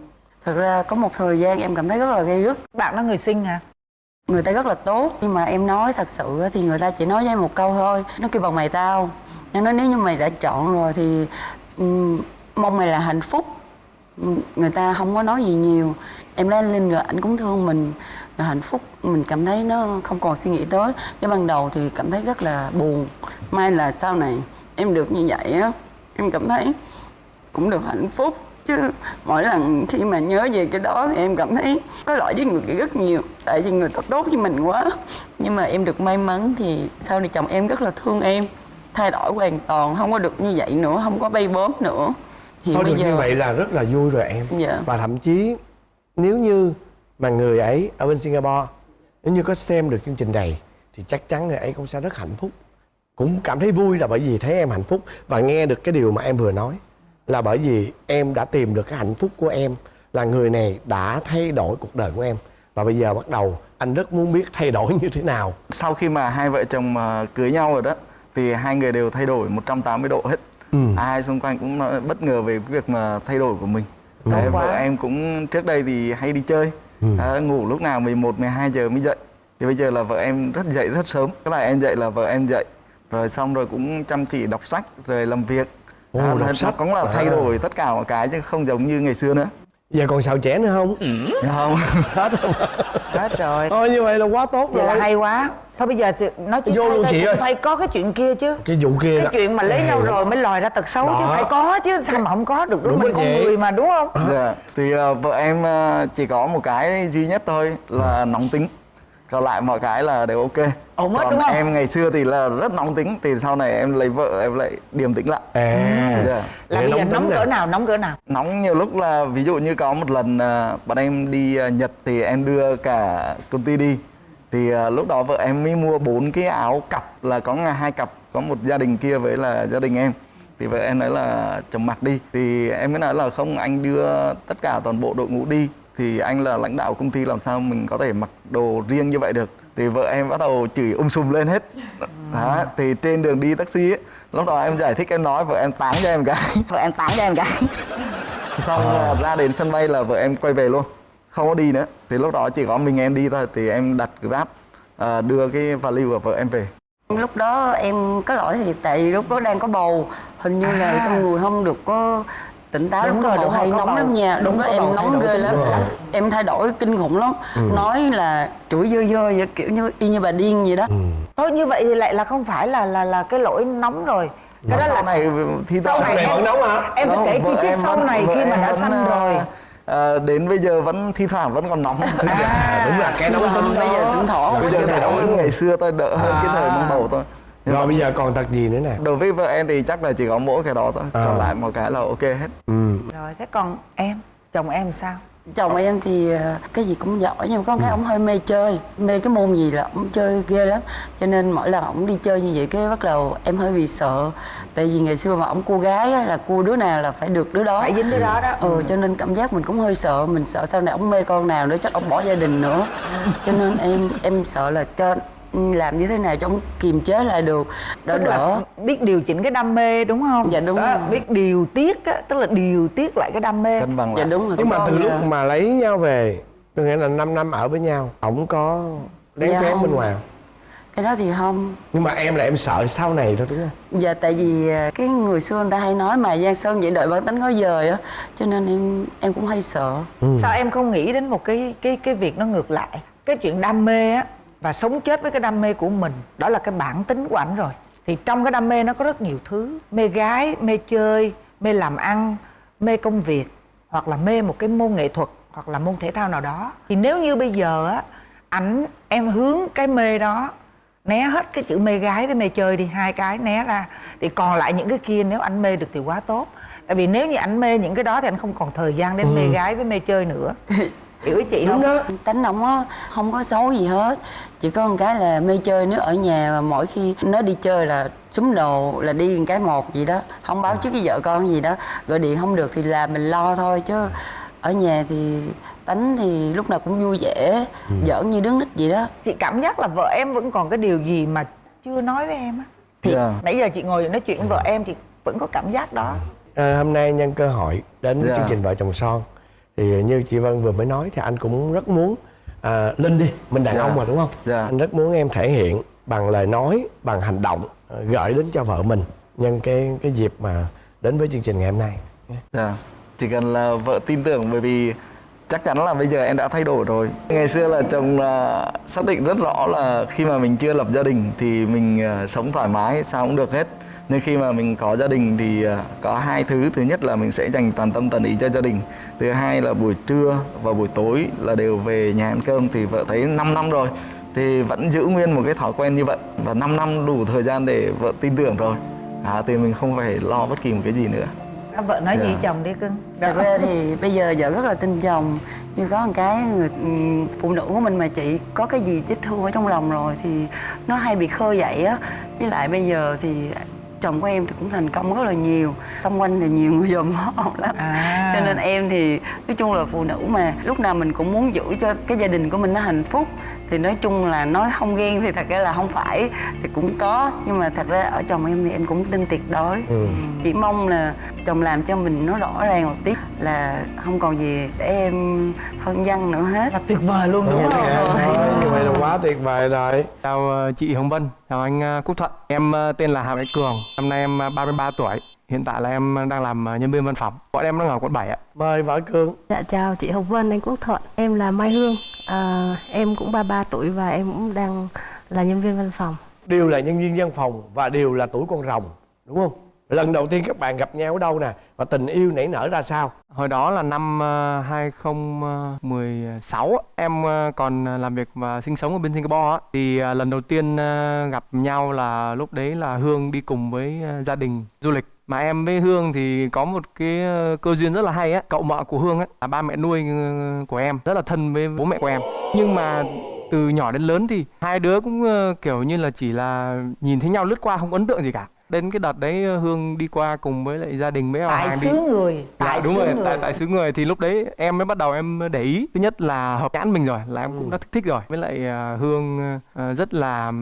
[SPEAKER 9] Thật ra có một thời gian em cảm thấy rất là gây gức
[SPEAKER 3] bạn đó người sinh hả?
[SPEAKER 9] Người ta rất là tốt nhưng mà em nói thật sự á, thì người ta chỉ nói với em một câu thôi. Nó kêu bằng mày tao. Nó nói nếu như mày đã chọn rồi thì ừm, mong mày là hạnh phúc. Ừm, người ta không có nói gì nhiều. Em lấy anh linh rồi anh cũng thương mình là hạnh phúc. Mình cảm thấy nó không còn suy nghĩ tới. Cái ban đầu thì cảm thấy rất là buồn. May là sau này em được như vậy á em cảm thấy cũng được hạnh phúc. Chứ mỗi lần khi mà nhớ về cái đó thì em cảm thấy có lỗi với người kia rất nhiều. Tại vì người ta tốt với mình quá. Nhưng mà em được may mắn thì sau này chồng em rất là thương em. Thay đổi hoàn toàn không có được như vậy nữa không có bay bốm nữa. Thì
[SPEAKER 5] Thôi
[SPEAKER 9] bây
[SPEAKER 5] được
[SPEAKER 9] giờ
[SPEAKER 5] như vậy là rất là vui rồi em.
[SPEAKER 9] Dạ.
[SPEAKER 5] Và thậm chí nếu như mà người ấy ở bên Singapore Nếu như có xem được chương trình này Thì chắc chắn người ấy cũng sẽ rất hạnh phúc. Cũng cảm thấy vui là bởi vì thấy em hạnh phúc Và nghe được cái điều mà em vừa nói Là bởi vì em đã tìm được cái hạnh phúc của em Là người này đã thay đổi cuộc đời của em. Và bây giờ bắt đầu anh rất muốn biết thay đổi như thế nào.
[SPEAKER 8] Sau khi mà hai vợ chồng mà cưới nhau rồi đó thì hai người đều thay đổi 180 độ hết.
[SPEAKER 5] Ừ.
[SPEAKER 8] ai xung quanh cũng bất ngờ về cái việc mà thay đổi của mình. Đấy, vợ em cũng trước đây thì hay đi chơi
[SPEAKER 5] Ừ.
[SPEAKER 8] à, ngủ lúc nào 11, 12 giờ mới dậy thì bây giờ là vợ em rất dậy rất sớm cái là em dậy là vợ em dậy rồi xong rồi cũng chăm chỉ đọc sách rồi làm việc
[SPEAKER 5] Ồ,
[SPEAKER 8] à,
[SPEAKER 5] đọc sách.
[SPEAKER 8] cũng là thay
[SPEAKER 5] À.
[SPEAKER 8] đổi tất cả mọi cái chứ không giống như ngày xưa nữa
[SPEAKER 5] Giờ còn xào trẻ nữa không?
[SPEAKER 8] Hiểu không.
[SPEAKER 5] Hết rồi.
[SPEAKER 3] Hết rồi.
[SPEAKER 5] Thôi như vậy là quá tốt
[SPEAKER 3] vậy
[SPEAKER 5] rồi.
[SPEAKER 3] là hay quá. Thôi bây giờ nói chuyện
[SPEAKER 5] Vô luôn chị ơi.
[SPEAKER 3] phải có cái chuyện kia chứ.
[SPEAKER 5] Cái vụ kia
[SPEAKER 3] cái
[SPEAKER 5] đó.
[SPEAKER 3] chuyện mà lấy nhau rồi mới lòi ra tật xấu chứ
[SPEAKER 5] Đó.
[SPEAKER 3] phải có chứ sao mà không có được đúng,
[SPEAKER 5] Đúng
[SPEAKER 3] mình con người mà đúng không?
[SPEAKER 8] Dạ, thì ờ, vợ em ờ, chỉ có một cái duy nhất thôi là nóng tính còn lại mọi cái là đều ok.
[SPEAKER 3] Ổn hết đúng không?
[SPEAKER 8] em ngày xưa thì là rất nóng tính thì sau này em lấy vợ em lại điềm tĩnh lại.
[SPEAKER 5] À.
[SPEAKER 8] Dạ.
[SPEAKER 3] là bây giờ
[SPEAKER 5] nóng
[SPEAKER 3] cỡ nào nóng cỡ nào?
[SPEAKER 8] Nóng nhiều lúc là ví dụ như có một lần ờ, bọn em đi ờ, Nhật thì em đưa cả công ty đi. Thì ờ, lúc đó vợ em mới mua bốn cái áo cặp là có ngày hai cặp có một gia đình kia với là gia đình em. Thì vợ em nói là chồng mặc đi. Thì em mới nói là không anh đưa tất cả toàn bộ đội ngũ đi thì anh là lãnh đạo công ty làm sao mình có thể mặc đồ riêng như vậy được? Thì vợ em bắt đầu chửi um sùm lên hết. Đó thì trên đường đi taxi ấy, lúc đó em giải thích em nói vợ em táng cho em cái.
[SPEAKER 9] Vợ em tán cho em cái.
[SPEAKER 8] Xong
[SPEAKER 5] À.
[SPEAKER 8] ra đến sân bay là vợ em quay về luôn không có đi nữa. Thì lúc đó chỉ có mình em đi thôi thì em đặt grab à, đưa cái value của vợ em về.
[SPEAKER 9] Lúc đó em có lỗi thì tại vì lúc đó đang có bầu hình như là
[SPEAKER 3] À.
[SPEAKER 9] trong người không được có tỉnh táo
[SPEAKER 3] Đúng
[SPEAKER 9] lúc có
[SPEAKER 3] rồi, đúng
[SPEAKER 9] hay nóng
[SPEAKER 3] bầu.
[SPEAKER 9] lắm nha.
[SPEAKER 3] Đúng,
[SPEAKER 9] đó em nóng ghê lắm. em thay đổi kinh khủng lắm.
[SPEAKER 3] Ừ.
[SPEAKER 9] nói là chửi dơ dơ vậy kiểu như y như bà điên vậy đó.
[SPEAKER 3] Thôi như vậy thì lại là không phải là là là cái lỗi nóng rồi. Cái đó
[SPEAKER 8] sau
[SPEAKER 3] là
[SPEAKER 8] này thi
[SPEAKER 3] sau
[SPEAKER 8] thoảng
[SPEAKER 3] này em em phải
[SPEAKER 8] Đó,
[SPEAKER 3] kể chi tiết sau
[SPEAKER 8] vẫn-
[SPEAKER 3] này khi mà đã
[SPEAKER 8] vẫn,
[SPEAKER 3] sanh
[SPEAKER 8] à,
[SPEAKER 3] rồi.
[SPEAKER 8] à, đến bây giờ vẫn thi thoảng vẫn còn nóng.
[SPEAKER 3] À,
[SPEAKER 5] đúng là cái nóng tính
[SPEAKER 9] bây giờ thỉnh thoảng
[SPEAKER 8] bây giờ
[SPEAKER 9] cái
[SPEAKER 8] thì nóng ngày xưa tôi đỡ hơn cái thời mang bầu thôi Nhưng
[SPEAKER 5] rồi
[SPEAKER 8] mà
[SPEAKER 5] bây giờ còn tật gì nữa nè?
[SPEAKER 8] Đối với vợ em thì chắc là chỉ có mỗi cái đó thôi.
[SPEAKER 5] À.
[SPEAKER 8] còn lại một cái là ok hết.
[SPEAKER 5] Ừ.
[SPEAKER 3] rồi thế còn em? Chồng em sao?
[SPEAKER 9] Chồng em thì ờ, cái gì cũng giỏi nhưng mà có cái ông hơi mê chơi. Mê cái môn gì là ông chơi ghê lắm. Cho nên mỗi lần ông đi chơi như vậy cái bắt đầu em hơi bị sợ. Tại vì ngày xưa mà ông cua gái á, là cua đứa nào là phải được đứa đó.
[SPEAKER 3] Phải dính đứa đó đó.
[SPEAKER 9] Ừ cho nên cảm giác mình cũng hơi sợ. Mình sợ sau này ông mê con nào nữa chắc ông bỏ gia đình nữa. Cho nên em em sợ là cho làm như thế nào cho ông kiềm chế lại được. Đỡ
[SPEAKER 3] tức là
[SPEAKER 9] đỡ
[SPEAKER 3] biết điều chỉnh cái đam mê đúng không?
[SPEAKER 9] Dạ, đúng
[SPEAKER 3] Đó,
[SPEAKER 9] rồi.
[SPEAKER 3] biết điều tiết á, tức là điều tiết lại cái đam mê.
[SPEAKER 8] Cân bằng
[SPEAKER 9] dạ đúng rồi
[SPEAKER 5] nhưng mà từ lúc
[SPEAKER 9] là-
[SPEAKER 5] mà lấy nhau về có nghĩa là 5 năm ở với nhau ổng có lén
[SPEAKER 9] Dạ
[SPEAKER 5] phén
[SPEAKER 9] không.
[SPEAKER 5] bên ngoài không?
[SPEAKER 9] cái đó thì không.
[SPEAKER 5] Nhưng mà em là em sợ sau này thôi đúng không?
[SPEAKER 9] Dạ tại vì à, cái người xưa người ta hay nói mà Giang Sơn vậy đợi bản tính có dời á Cho nên em em cũng hay sợ.
[SPEAKER 3] Sao em không nghĩ đến một cái cái cái việc nó ngược lại? Cái chuyện đam mê á và sống chết với cái đam mê của mình đó là cái bản tính của ảnh rồi. Thì trong cái đam mê nó có rất nhiều thứ mê gái mê chơi mê làm ăn mê công việc hoặc là mê một cái môn nghệ thuật hoặc là môn thể thao nào đó. Thì nếu như bây giờ á ảnh em hướng cái mê đó né hết cái chữ mê gái với mê chơi đi hai cái né ra thì còn lại những cái kia nếu anh mê được thì quá tốt. Tại vì nếu như anh mê những cái đó thì anh không còn thời gian đến mê gái với mê chơi nữa hiểu chị không?
[SPEAKER 9] Tánh ông á không có xấu gì hết. Chỉ có một cái là mê chơi nếu ở nhà mà mỗi khi nó đi chơi là súng đồ là đi một cái một gì đó. Không báo trước cái vợ con gì đó. Gọi điện không được thì là mình lo thôi chứ. Ở nhà thì tánh thì lúc nào cũng vui vẻ giỡn như đứng nít vậy đó.
[SPEAKER 3] Chị cảm giác là vợ em vẫn còn cái điều gì mà chưa nói với em á? Thì
[SPEAKER 8] Dạ.
[SPEAKER 3] nãy giờ chị ngồi nói chuyện với vợ em thì vẫn có cảm giác đó.
[SPEAKER 5] Ờ, hôm nay nhân cơ hội đến
[SPEAKER 8] Dạ.
[SPEAKER 5] chương trình vợ chồng son thì như chị Vân vừa mới nói thì anh cũng rất muốn à, Linh đi mình đàn
[SPEAKER 8] Dạ.
[SPEAKER 5] ông mà đúng không
[SPEAKER 8] Dạ.
[SPEAKER 5] anh rất muốn em thể hiện bằng lời nói bằng hành động ờ, gửi đến cho vợ mình nhân cái cái dịp mà đến với chương trình ngày hôm nay
[SPEAKER 8] Dạ. Chỉ cần là vợ tin tưởng bởi vì chắc chắn là bây giờ em đã thay đổi rồi. Ngày xưa là chồng là xác định rất rõ là khi mà mình chưa lập gia đình thì mình à, sống thoải mái sao cũng được hết. Nhưng khi mà mình có gia đình thì à, có hai thứ. Thứ nhất là mình sẽ dành toàn tâm toàn ý cho gia đình. Thứ hai là buổi trưa và buổi tối là đều về nhà ăn cơm thì vợ thấy 5 năm rồi thì vẫn giữ nguyên một cái thói quen như vậy và 5 năm đủ thời gian để vợ tin tưởng rồi. À, thì mình không phải lo bất kỳ một cái gì nữa.
[SPEAKER 3] À, vợ nói gì
[SPEAKER 8] Dạ.
[SPEAKER 3] chồng đi cưng
[SPEAKER 9] Thật ra thì bây giờ vợ rất là tin chồng Như có một cái người ừm, phụ nữ của mình mà chị có cái gì vết thương ở trong lòng rồi Thì nó hay bị khơi dậy á Với lại bây giờ thì chồng của em thì cũng thành công rất là nhiều. Xung quanh thì nhiều người dòm ngó lắm.
[SPEAKER 3] À.
[SPEAKER 9] Cho nên em thì nói chung là phụ nữ mà Lúc nào mình cũng muốn giữ cho cái gia đình của mình nó hạnh phúc. Thì nói chung là nói không ghen thì thật ra là không phải Thì cũng có. Nhưng mà thật ra ở chồng em thì em cũng tin tuyệt đối. Chỉ mong là chồng làm cho mình nó rõ ràng một tí Là không còn gì để em phân vân nữa hết.
[SPEAKER 3] Là tuyệt vời luôn đúng không?
[SPEAKER 5] Thôi, như vậy là quá tuyệt vời rồi.
[SPEAKER 12] Chào ờ, chị Hồng Vân, chào anh ờ, Quốc Thuận. Em ờ, tên là Hà Mạnh Cường, năm nay em ờ, 33 tuổi. Hiện tại là em đang làm nhân viên văn phòng. Bọn em đang ở quận 7 ạ.
[SPEAKER 5] mời vợ cương
[SPEAKER 7] Dạ chào chị Hồng Vân, anh Quốc Thuận Em là Mai Hương à, Em cũng 33 tuổi và em cũng đang là nhân viên văn phòng
[SPEAKER 5] đều là nhân viên văn phòng và đều là tuổi con rồng đúng không lần đầu tiên các bạn gặp nhau ở đâu nè? Và tình yêu nảy nở ra sao?
[SPEAKER 12] Hồi đó là năm ờ, 2016 em ờ, còn ờ, làm việc và sinh sống ở bên Singapore thì lần đầu tiên gặp nhau là lúc đấy là Hương đi cùng với gia đình du lịch. Mà em với Hương thì có một cái cơ duyên rất là hay á. Cậu mợ của Hương á, là ba mẹ nuôi của em, rất là thân với bố mẹ của em. Nhưng mà từ nhỏ đến lớn thì hai đứa cũng kiểu như là chỉ là nhìn thấy nhau lướt qua, không ấn tượng gì cả đến cái đợt đấy ờ, Hương đi qua cùng với lại gia đình với
[SPEAKER 3] tại
[SPEAKER 12] Hoàng đi.
[SPEAKER 3] xứ người tại
[SPEAKER 12] dạ, đúng
[SPEAKER 3] xứ
[SPEAKER 12] rồi
[SPEAKER 3] người.
[SPEAKER 12] tại tại xứ người. Thì lúc đấy em mới bắt đầu em để ý. Thứ nhất là hợp nhãn mình rồi là em
[SPEAKER 3] Ừ.
[SPEAKER 12] cũng đã thích rồi. Với lại à, hương à, rất là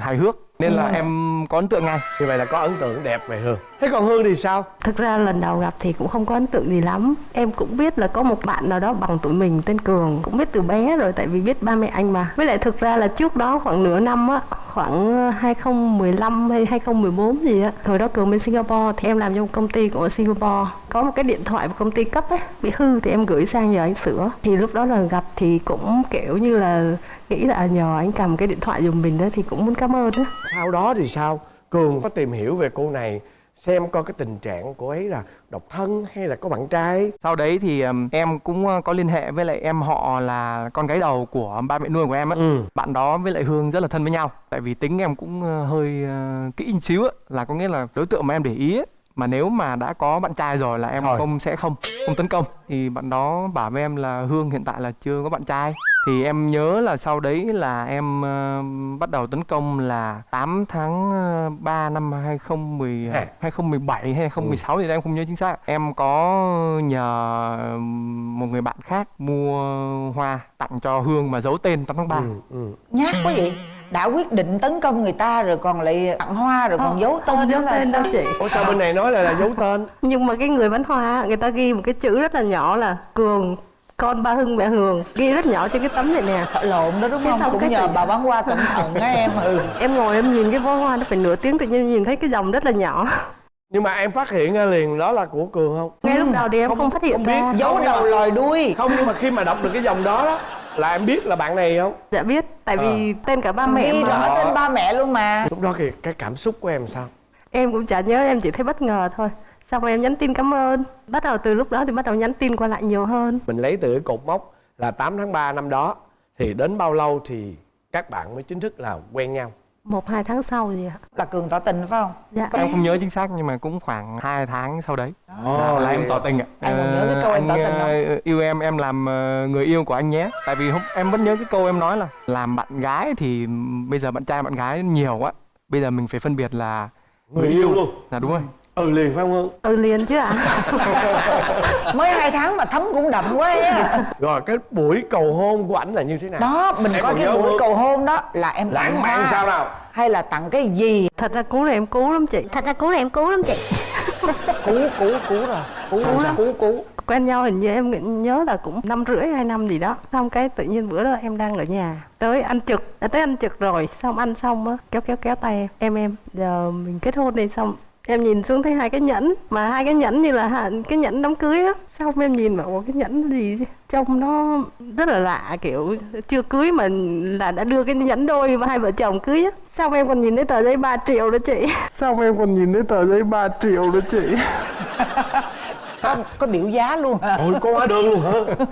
[SPEAKER 12] hài hước nên là
[SPEAKER 5] Ừ.
[SPEAKER 12] em có ấn tượng ngay.
[SPEAKER 5] Như vậy là có ấn tượng đẹp về hương. Thế còn hương thì sao?
[SPEAKER 7] Thực ra lần đầu gặp thì cũng không có ấn tượng gì lắm. Em cũng biết là có một bạn nào đó bằng tuổi mình tên Cường. Cũng biết từ bé rồi tại vì biết ba mẹ anh mà. Với lại thực ra là trước đó khoảng nửa năm á Khoảng 2015 hay 2014 gì á Hồi đó Cường bên Singapore thì em làm cho một công ty của Singapore. Có một cái điện thoại của công ty cấp ấy Bị hư thì em gửi sang nhờ anh sửa. Thì lúc đó là gặp thì cũng kiểu như là Nghĩ là nhờ anh cầm cái điện thoại giùm mình đó Thì cũng muốn cảm ơn đó
[SPEAKER 5] sau đó thì sao? Cường có tìm hiểu về cô này xem coi cái tình trạng cô ấy là độc thân hay là có bạn trai.
[SPEAKER 12] Sau đấy thì em cũng có liên hệ với lại em họ là con gái đầu của ba mẹ nuôi của em á.
[SPEAKER 5] Ừ.
[SPEAKER 12] bạn đó với lại hương rất là thân với nhau. Tại vì tính em cũng hơi ờ, kỹ một xíu á là có nghĩa là đối tượng mà em để ý á mà nếu mà đã có bạn trai rồi là em
[SPEAKER 5] Thôi.
[SPEAKER 12] không sẽ không không tấn công thì bạn đó bảo với em là hương hiện tại là chưa có bạn trai thì em nhớ là sau đấy là em ờ, bắt đầu tấn công là 8 tháng ờ, 3 năm 2010
[SPEAKER 5] À.
[SPEAKER 12] 2017 hay 2016 thì em không nhớ chính xác. Em có nhờ một người bạn khác mua hoa tặng cho Hương mà giấu tên 8 tháng 3.
[SPEAKER 5] ừ, ừ.
[SPEAKER 3] nhát quá vậy đã quyết định tấn công người ta rồi còn lại tặng hoa rồi còn
[SPEAKER 7] Không,
[SPEAKER 3] giấu tên
[SPEAKER 7] không giấu tên đâu chị.
[SPEAKER 5] Ủa sao bên này nói là, là giấu tên?
[SPEAKER 7] Nhưng mà cái người bán hoa người ta ghi một cái chữ rất là nhỏ là cường con ba hưng mẹ hường. Ghi rất nhỏ trên cái tấm này nè.
[SPEAKER 3] Sợ lộn đó đúng không? cũng nhờ bà bán hoa cẩn thận á em ừ.
[SPEAKER 7] Em ngồi em nhìn cái bó hoa nó phải nửa tiếng tự nhiên nhìn thấy cái dòng rất là nhỏ.
[SPEAKER 5] Nhưng mà em phát hiện ra liền đó là của cường không?
[SPEAKER 7] Ngay lúc đầu thì em không, phát hiện
[SPEAKER 5] không biết.
[SPEAKER 7] ra.
[SPEAKER 3] Giấu
[SPEAKER 5] Không,
[SPEAKER 3] đầu lòi đuôi.
[SPEAKER 5] không nhưng mà khi mà đọc được cái dòng đó đó là em biết là bạn này không?
[SPEAKER 7] Dạ biết tại vì tên cả ba mẹ
[SPEAKER 3] ghi rõ tên ba mẹ luôn mà.
[SPEAKER 5] Lúc đó thì cái cảm xúc của em sao?
[SPEAKER 7] Em cũng chả nhớ em chỉ thấy bất ngờ thôi. Xong rồi em nhắn tin cảm ơn. Bắt đầu từ lúc đó thì bắt đầu nhắn tin qua lại nhiều hơn.
[SPEAKER 5] Mình lấy từ cái cột mốc là 8 tháng 3 năm đó thì đến bao lâu thì các bạn mới chính thức là quen nhau
[SPEAKER 7] một hai tháng sau gì ạ
[SPEAKER 3] là cường tỏ tình phải không
[SPEAKER 7] dạ
[SPEAKER 12] Em không nhớ chính xác nhưng mà cũng khoảng 2 tháng sau đấy
[SPEAKER 5] Ồ,
[SPEAKER 12] là, là em tỏ tình ạ.
[SPEAKER 3] Anh còn nhớ cái câu em
[SPEAKER 12] anh,
[SPEAKER 3] tỏ tình không?
[SPEAKER 12] ờ, yêu em em làm ờ, người yêu của anh nhé. Tại vì hôm em vẫn nhớ cái câu em nói là làm bạn gái thì bây giờ bạn trai bạn gái nhiều quá. Bây giờ mình phải phân biệt là
[SPEAKER 5] người yêu luôn
[SPEAKER 12] Là đúng rồi.
[SPEAKER 5] Ừ liền phải không hương?
[SPEAKER 7] Ừ liền chứ ạ.
[SPEAKER 3] Mới hai tháng mà thấm cũng đậm quá á
[SPEAKER 5] rồi cái buổi cầu hôn của ảnh là như thế nào?
[SPEAKER 3] Đó mình
[SPEAKER 5] Em
[SPEAKER 3] coi cái buổi
[SPEAKER 5] không?
[SPEAKER 3] cầu hôn đó là em
[SPEAKER 5] lãng mạn sao nào?
[SPEAKER 3] hay là tặng cái gì?
[SPEAKER 7] Thật ra cú này em cú lắm chị.
[SPEAKER 1] Thật ra cú này em cú lắm chị.
[SPEAKER 3] Cú cú cú rồi. Cú
[SPEAKER 5] Sao,
[SPEAKER 3] cú
[SPEAKER 5] sao?
[SPEAKER 3] cú cú
[SPEAKER 7] quen nhau hình như em nhớ là cũng năm rưỡi hai năm gì đó. Xong cái tự nhiên bữa đó em đang ở nhà. Tới ăn trực. Đã tới ăn trực rồi. Xong ăn xong á kéo kéo kéo tay em. Em em giờ mình kết hôn đi. Xong em nhìn xuống thấy hai cái nhẫn mà hai cái nhẫn như là cái nhẫn đám cưới á. Xong em nhìn mà ủa cái nhẫn gì? Trông nó rất là lạ kiểu chưa cưới mà là đã đưa cái nhẫn đôi và hai vợ chồng cưới á. Xong em còn nhìn thấy tờ giấy 3 triệu đó chị? Xong em còn nhìn thấy tờ giấy 3 triệu đó chị
[SPEAKER 3] có có biểu giá luôn hả
[SPEAKER 5] ôi có hóa đơn luôn hả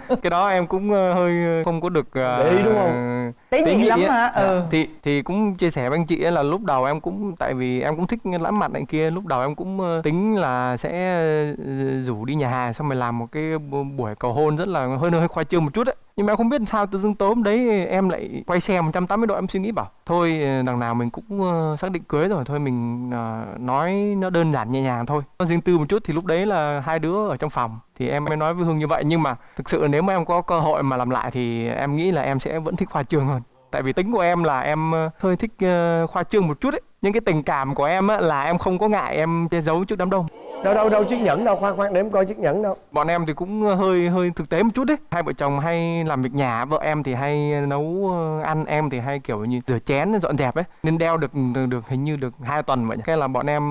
[SPEAKER 12] Cái đó em cũng ờ, hơi không có được ờ,
[SPEAKER 5] Để ý đúng không?
[SPEAKER 3] Tế nhị lắm
[SPEAKER 12] á.
[SPEAKER 3] hả? Ừ.
[SPEAKER 12] Thì thì cũng chia sẻ với anh chị ấy là lúc đầu em cũng tại vì em cũng thích lãm mặt này kia, lúc đầu em cũng ờ, tính là sẽ ờ, rủ đi nhà hàng xong rồi làm một cái bu- buổi cầu hôn rất là hơi hơi khoa trương một chút ấy. Nhưng mà em không biết sao tự dưng tối hôm đấy em lại quay xe 180 độ em suy nghĩ bảo thôi ờ, đằng nào mình cũng ờ, xác định cưới rồi thôi mình ờ, nói nó đơn giản nhẹ nhàng thôi. Nó riêng tư một chút thì lúc đấy là hai đứa ở trong phòng, thì em mới nói với Hương như vậy. Nhưng mà thực sự nếu mà em có cơ hội mà làm lại thì em nghĩ là em sẽ vẫn thích khoa trương hơn tại vì tính của em là em ờ, hơi thích ờ, khoa trương một chút ấy. Những cái tình cảm của em á, là em không có ngại em che giấu trước đám đông.
[SPEAKER 5] Đâu đâu đâu chiếc nhẫn đâu khoan khoan để em coi chiếc nhẫn đâu.
[SPEAKER 12] Bọn em thì cũng hơi hơi thực tế một chút đấy hai vợ chồng hay làm việc nhà vợ em thì hay nấu ờ, ăn em thì hay kiểu như rửa chén dọn dẹp ấy. Nên đeo được được, được hình như được hai tuần vậy cái là bọn em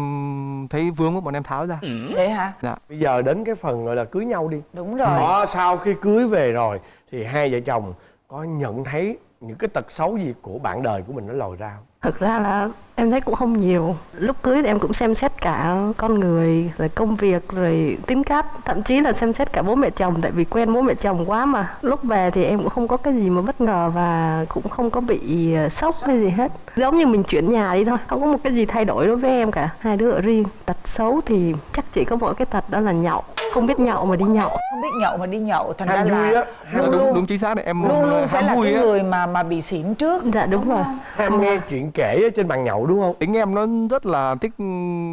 [SPEAKER 12] thấy vướng quá bọn em tháo ra.
[SPEAKER 3] Vậy hả?
[SPEAKER 12] Dạ.
[SPEAKER 5] Bây giờ đến cái phần gọi là cưới nhau đi.
[SPEAKER 3] Đúng rồi.
[SPEAKER 5] Đó sau khi cưới về rồi thì hai vợ chồng có nhận thấy những cái tật xấu gì của bạn đời của mình nó lòi ra không?
[SPEAKER 7] Thực ra là em thấy cũng không nhiều. Lúc cưới thì em cũng xem xét cả con người Rồi công việc Rồi tính cách. Thậm chí là xem xét cả bố mẹ chồng Tại vì quen bố mẹ chồng quá mà. Lúc về thì em cũng không có cái gì mà bất ngờ Và cũng không có bị ờ, sốc hay gì hết. Giống như mình chuyển nhà đi thôi Không có một cái gì thay đổi đối với em cả. Hai đứa ở riêng. Tật xấu thì chắc chỉ có mỗi cái tật đó là nhậu. Không biết nhậu mà đi nhậu.
[SPEAKER 3] Không biết nhậu mà đi nhậu thành
[SPEAKER 5] Ham
[SPEAKER 3] ra
[SPEAKER 5] vui
[SPEAKER 3] là
[SPEAKER 5] á,
[SPEAKER 3] luôn
[SPEAKER 12] đúng,
[SPEAKER 3] luôn
[SPEAKER 12] đúng chính xác đấy. Em
[SPEAKER 3] luôn luôn sẽ
[SPEAKER 12] ham
[SPEAKER 3] là cái
[SPEAKER 12] á.
[SPEAKER 3] người mà mà bị xỉn trước.
[SPEAKER 7] Dạ đúng rồi.
[SPEAKER 5] ham nghe chuyện kể ở trên bàn nhậu đúng không
[SPEAKER 12] tính em nó rất là thích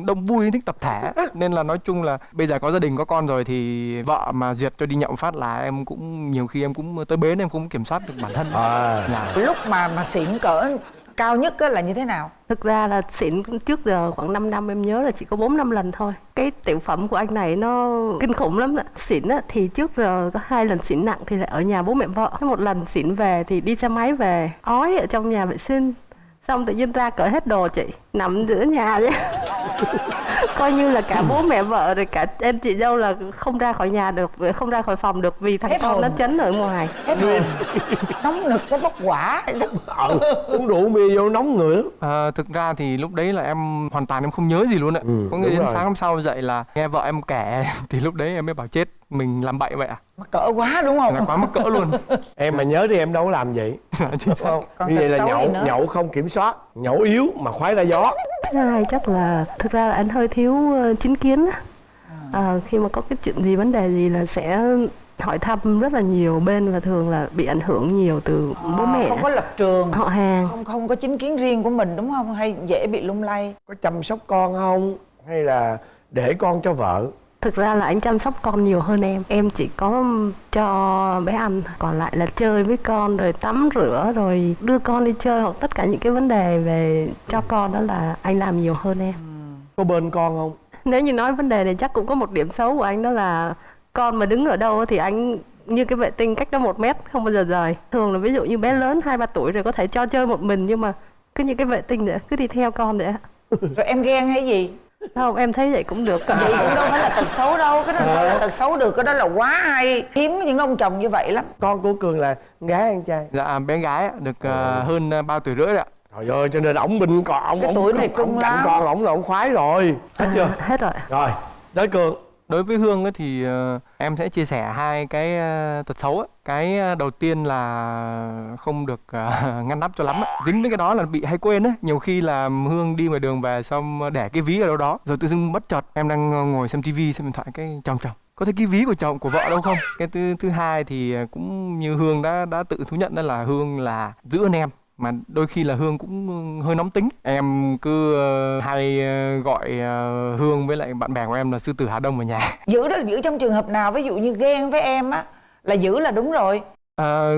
[SPEAKER 12] đông vui thích tập thể nên là nói chung là bây giờ có gia đình có con rồi thì vợ mà duyệt cho đi nhậu phát là em cũng nhiều khi em cũng tới bến em cũng kiểm soát được bản thân
[SPEAKER 5] à
[SPEAKER 12] là
[SPEAKER 3] lúc mà mà xỉn cỡ cao nhất á là như thế nào
[SPEAKER 7] Thực ra là xịn trước giờ khoảng 5 năm em nhớ là chỉ có 4 năm lần thôi. Cái tiểu phẩm của anh này nó kinh khủng lắm ạ. Xịn á, thì trước giờ có hai lần xịn nặng thì là ở nhà bố mẹ vợ. Một lần xịn về thì đi xe máy về ói ở trong nhà vệ sinh. Xong tự nhiên ra cởi hết đồ chị Nằm giữa nhà vậy Coi như là cả bố mẹ vợ rồi cả em chị dâu là không ra khỏi nhà được Không ra khỏi phòng được vì thằng
[SPEAKER 3] Hết
[SPEAKER 7] con
[SPEAKER 3] hồn.
[SPEAKER 7] nó chấn ở ngoài.
[SPEAKER 3] Hết hồn. Nóng nực nó bốc quả.
[SPEAKER 5] Ừ, uống rượu bia vô nóng người lắm.
[SPEAKER 12] À, thực ra thì lúc đấy là em hoàn toàn em không nhớ gì luôn ạ.
[SPEAKER 5] Ừ,
[SPEAKER 12] có nghĩa đến
[SPEAKER 5] rồi.
[SPEAKER 12] sáng hôm sau dậy là nghe vợ em kể thì lúc đấy em mới bảo chết mình làm bậy vậy à?
[SPEAKER 3] mắc cỡ quá đúng không?
[SPEAKER 12] Là quá mắc cỡ luôn.
[SPEAKER 5] em mà nhớ thì em đâu có làm vậy.
[SPEAKER 12] Chính xác.
[SPEAKER 5] không
[SPEAKER 3] Còn
[SPEAKER 5] như vậy là nhậu nhậu không kiểm soát nhậu yếu mà khoái ra gió.
[SPEAKER 7] Thứ hai chắc là thực ra là anh hơi thiếu ờ, chính kiến á. À, khi mà có cái chuyện gì vấn đề gì là sẽ hỏi thăm rất là nhiều. Bên và thường là bị ảnh hưởng nhiều từ bố mẹ.
[SPEAKER 3] không có lập trường.
[SPEAKER 7] Họ hàng.
[SPEAKER 3] Không không có chính kiến riêng của mình đúng không? Hay dễ bị lung lay?
[SPEAKER 5] Có chăm sóc con không? Hay là để con cho vợ
[SPEAKER 7] thực ra là anh chăm sóc con nhiều hơn em. Em chỉ có cho bé ăn còn lại là chơi với con rồi tắm rửa rồi đưa con đi chơi hoặc tất cả những cái vấn đề về cho con đó là anh làm nhiều hơn em.
[SPEAKER 5] Có bên con không?
[SPEAKER 7] Nếu như nói vấn đề này chắc cũng có một điểm xấu của anh đó là con mà đứng ở đâu thì anh như cái vệ tinh cách đó một mét không bao giờ rời. Thường là ví dụ như bé lớn hai ba tuổi rồi có thể cho chơi một mình nhưng mà cứ như cái vệ tinh nữa cứ đi theo con nữa
[SPEAKER 3] rồi em ghen hay gì
[SPEAKER 7] không em thấy vậy cũng được.
[SPEAKER 3] Vậy cũng đâu phải là tật xấu đâu. Cái đó sao là tật xấu được? Cái đó là quá hay. Hiếm những ông chồng như vậy lắm.
[SPEAKER 5] Con của cường là con gái anh trai?
[SPEAKER 12] Dạ bé gái được ờ, hơn ờ, ba tuổi rưỡi rồi ạ.
[SPEAKER 5] trời ơi cho nên ổng bình còn ổng
[SPEAKER 3] Cái
[SPEAKER 5] ổng-
[SPEAKER 3] tuổi này cưng lắm.
[SPEAKER 5] con ổng là ổng khoái rồi. Hết chưa?
[SPEAKER 7] À, hết rồi
[SPEAKER 5] rồi tới cường
[SPEAKER 12] Đối với Hương ấy thì ờ, em sẽ chia sẻ hai cái ờ, tật xấu ấy. Cái ờ, đầu tiên là không được ngăn nắp cho lắm ấy. Dính với cái đó là bị hay quên ấy. Nhiều khi là Hương đi ngoài đường về xong để cái ví ở đâu đó, rồi tự dưng bất chợt em đang ngồi xem tivi xem điện thoại cái chồng chồng có thấy cái ví của chồng, của vợ đâu không cái thứ thứ hai thì cũng như hương đã đã tự thú nhận đó là hương là giữ anh em mà đôi khi là hương cũng hơi nóng tính. Em cứ ờ, hay ờ, gọi ờ, hương với lại bạn bè của em là sư tử hà đông ở nhà.
[SPEAKER 3] Giữ đó là giữ trong trường hợp nào? Ví dụ như ghen với em á là giữ là đúng rồi.
[SPEAKER 12] Ờ,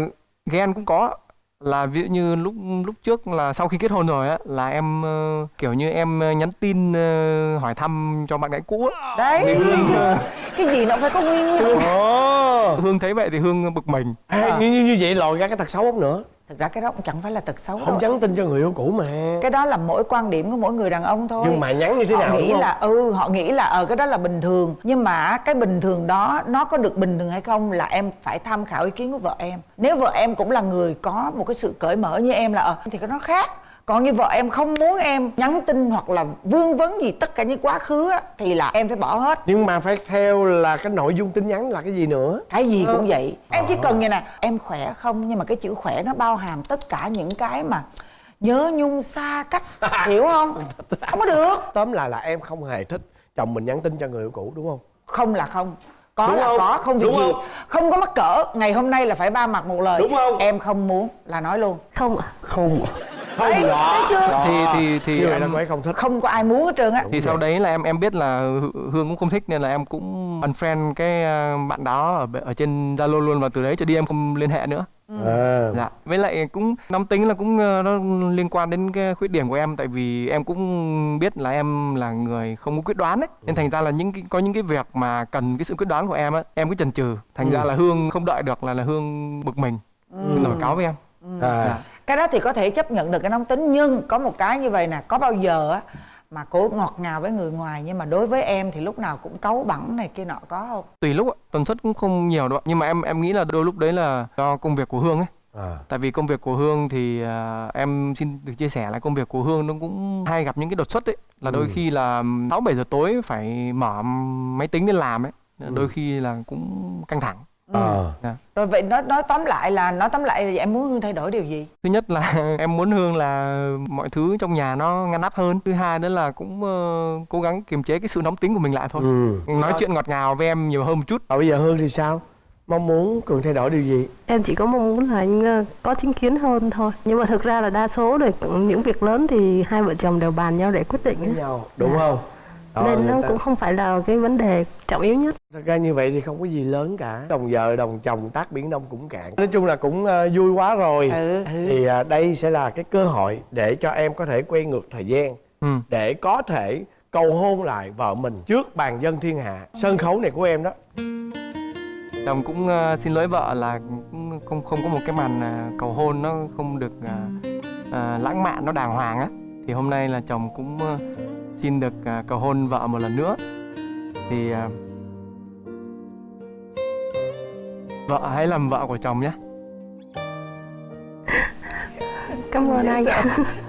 [SPEAKER 12] ghen cũng có. Là ví dụ như lúc lúc trước là sau khi kết hôn rồi á là em ờ, kiểu như em nhắn tin ờ, hỏi thăm cho bạn gái cũ á.
[SPEAKER 3] đấy
[SPEAKER 12] Hương,
[SPEAKER 3] cái gì nó phải có nguyên nhân.
[SPEAKER 5] Ồ
[SPEAKER 12] Hương thấy vậy thì Hương bực mình.
[SPEAKER 5] Ê, như, như như vậy lòi ra cái tật xấu không nữa
[SPEAKER 3] thực ra cái đó cũng chẳng phải là tật xấu
[SPEAKER 5] không
[SPEAKER 3] đâu.
[SPEAKER 5] nhắn tin cho người yêu cũ mà.
[SPEAKER 3] Cái đó là mỗi quan điểm của mỗi người đàn ông thôi.
[SPEAKER 5] Nhưng mà nhắn như thế
[SPEAKER 3] họ
[SPEAKER 5] nào
[SPEAKER 3] nghĩ
[SPEAKER 5] đúng không?
[SPEAKER 3] là ừ họ nghĩ là ờ cái đó là bình thường. Nhưng mà cái bình thường đó nó có được bình thường hay không là em phải tham khảo ý kiến của vợ em. Nếu vợ em cũng là người có một cái sự cởi mở như em là ờ thì cái nó khác còn như vợ em không muốn em nhắn tin hoặc là vương vấn gì tất cả những quá khứ á, thì là em phải bỏ hết.
[SPEAKER 5] Nhưng mà phải theo là cái nội dung tin nhắn là cái gì nữa?
[SPEAKER 3] Cái gì cũng vậy. Em chỉ cần vậy nè em khỏe không? Nhưng mà cái chữ khỏe nó bao hàm tất cả những cái mà nhớ nhung xa cách hiểu không? Không có được.
[SPEAKER 5] Tóm lại là em không hề thích chồng mình nhắn tin cho người yêu cũ đúng không?
[SPEAKER 3] Không là không. Có
[SPEAKER 5] Đúng
[SPEAKER 3] là
[SPEAKER 5] không?
[SPEAKER 3] có không việc
[SPEAKER 5] Đúng
[SPEAKER 3] gì.
[SPEAKER 5] không?
[SPEAKER 3] không có mắc cỡ. Ngày hôm nay là phải ba mặt một lời.
[SPEAKER 5] Đúng không?
[SPEAKER 3] em không muốn là nói luôn.
[SPEAKER 7] Không
[SPEAKER 5] không không
[SPEAKER 3] Đấy,
[SPEAKER 5] rõ
[SPEAKER 3] thấy chưa?
[SPEAKER 12] thì thì thì
[SPEAKER 5] như vậy
[SPEAKER 12] em
[SPEAKER 5] là cô ấy không thích
[SPEAKER 3] không có ai muốn hết trơn á
[SPEAKER 12] thì sau đấy là em em biết là Hư- Hương cũng không thích nên là em cũng unfriend cái ờ, bạn đó ở ở trên Zalo luôn và từ đấy trở đi em không liên hệ nữa.
[SPEAKER 5] à,
[SPEAKER 12] Dạ. Với lại cũng nóng tính là cũng ờ, nó liên quan đến cái khuyết điểm của em tại vì em cũng biết là em là người không có quyết đoán ấy. Nên thành ra là những cái, có những cái việc mà cần cái sự quyết đoán của em á, em cứ chần chừ. Thành ra là Hương không đợi được là là Hương bực mình. Nổi cáo với em.
[SPEAKER 5] à.
[SPEAKER 12] Dạ.
[SPEAKER 3] Cái đó thì có thể chấp nhận được cái nóng tính nhưng có một cái như vậy nè có bao giờ á mà cổ ngọt ngào với người ngoài nhưng mà đối với em thì lúc nào cũng cấu bẩn này kia nọ có không
[SPEAKER 12] Tùy lúc ạ, tần suất cũng không nhiều đâu ạ. Nhưng mà em em nghĩ là đôi lúc đấy là do công việc của Hương ấy.
[SPEAKER 5] à.
[SPEAKER 12] Tại vì công việc của Hương thì à, em xin được chia sẻ là công việc của Hương nó cũng hay gặp những cái đột xuất ấy là đôi
[SPEAKER 5] Ừ.
[SPEAKER 12] khi là 6 7 giờ tối phải mở máy tính lên làm ấy.
[SPEAKER 5] Ừ.
[SPEAKER 12] Đôi khi là cũng căng thẳng.
[SPEAKER 5] À.
[SPEAKER 3] rồi vậy nói nói tóm lại là nói tóm lại là em muốn hương thay đổi điều gì
[SPEAKER 12] Thứ nhất là em muốn Hương là mọi thứ trong nhà nó ngăn nắp hơn. Thứ hai nữa là cũng ờ, cố gắng kiềm chế cái sự nóng tính của mình lại thôi.
[SPEAKER 5] ừ.
[SPEAKER 12] Nói
[SPEAKER 5] Đó.
[SPEAKER 12] chuyện ngọt ngào với em nhiều hơn một chút.
[SPEAKER 5] Và bây giờ Hương thì sao mong muốn cường thay đổi điều gì
[SPEAKER 7] em chỉ có mong muốn là anh ờ, có chính kiến hơn thôi nhưng mà thực ra là đa số rồi những việc lớn thì hai vợ chồng đều bàn nhau để quyết định
[SPEAKER 5] với nhau đúng
[SPEAKER 7] Dạ.
[SPEAKER 5] không Ờ,
[SPEAKER 7] nên nó
[SPEAKER 5] ta-
[SPEAKER 7] cũng không phải là cái vấn đề trọng yếu nhất.
[SPEAKER 5] Thật ra như vậy thì không có gì lớn cả. Đồng vợ đồng chồng tác biển đông cũng cạn. Nói chung là cũng ờ, vui quá rồi.
[SPEAKER 3] Ừ.
[SPEAKER 5] Thì ờ, đây sẽ là cái cơ hội để cho em có thể quay ngược thời gian.
[SPEAKER 12] Ừ.
[SPEAKER 5] Để có thể cầu hôn lại vợ mình trước bàn dân thiên hạ. Sân khấu này của em đó.
[SPEAKER 12] Chồng cũng ờ, xin lỗi vợ là cũng không không có một cái màn cầu hôn nó không được ờ, lãng mạn nó đàng hoàng á. Thì hôm nay là chồng cũng xin được ờ, cầu hôn vợ một lần nữa. Thì ờ, vợ hãy làm vợ của chồng nhé.
[SPEAKER 7] Cảm ơn anh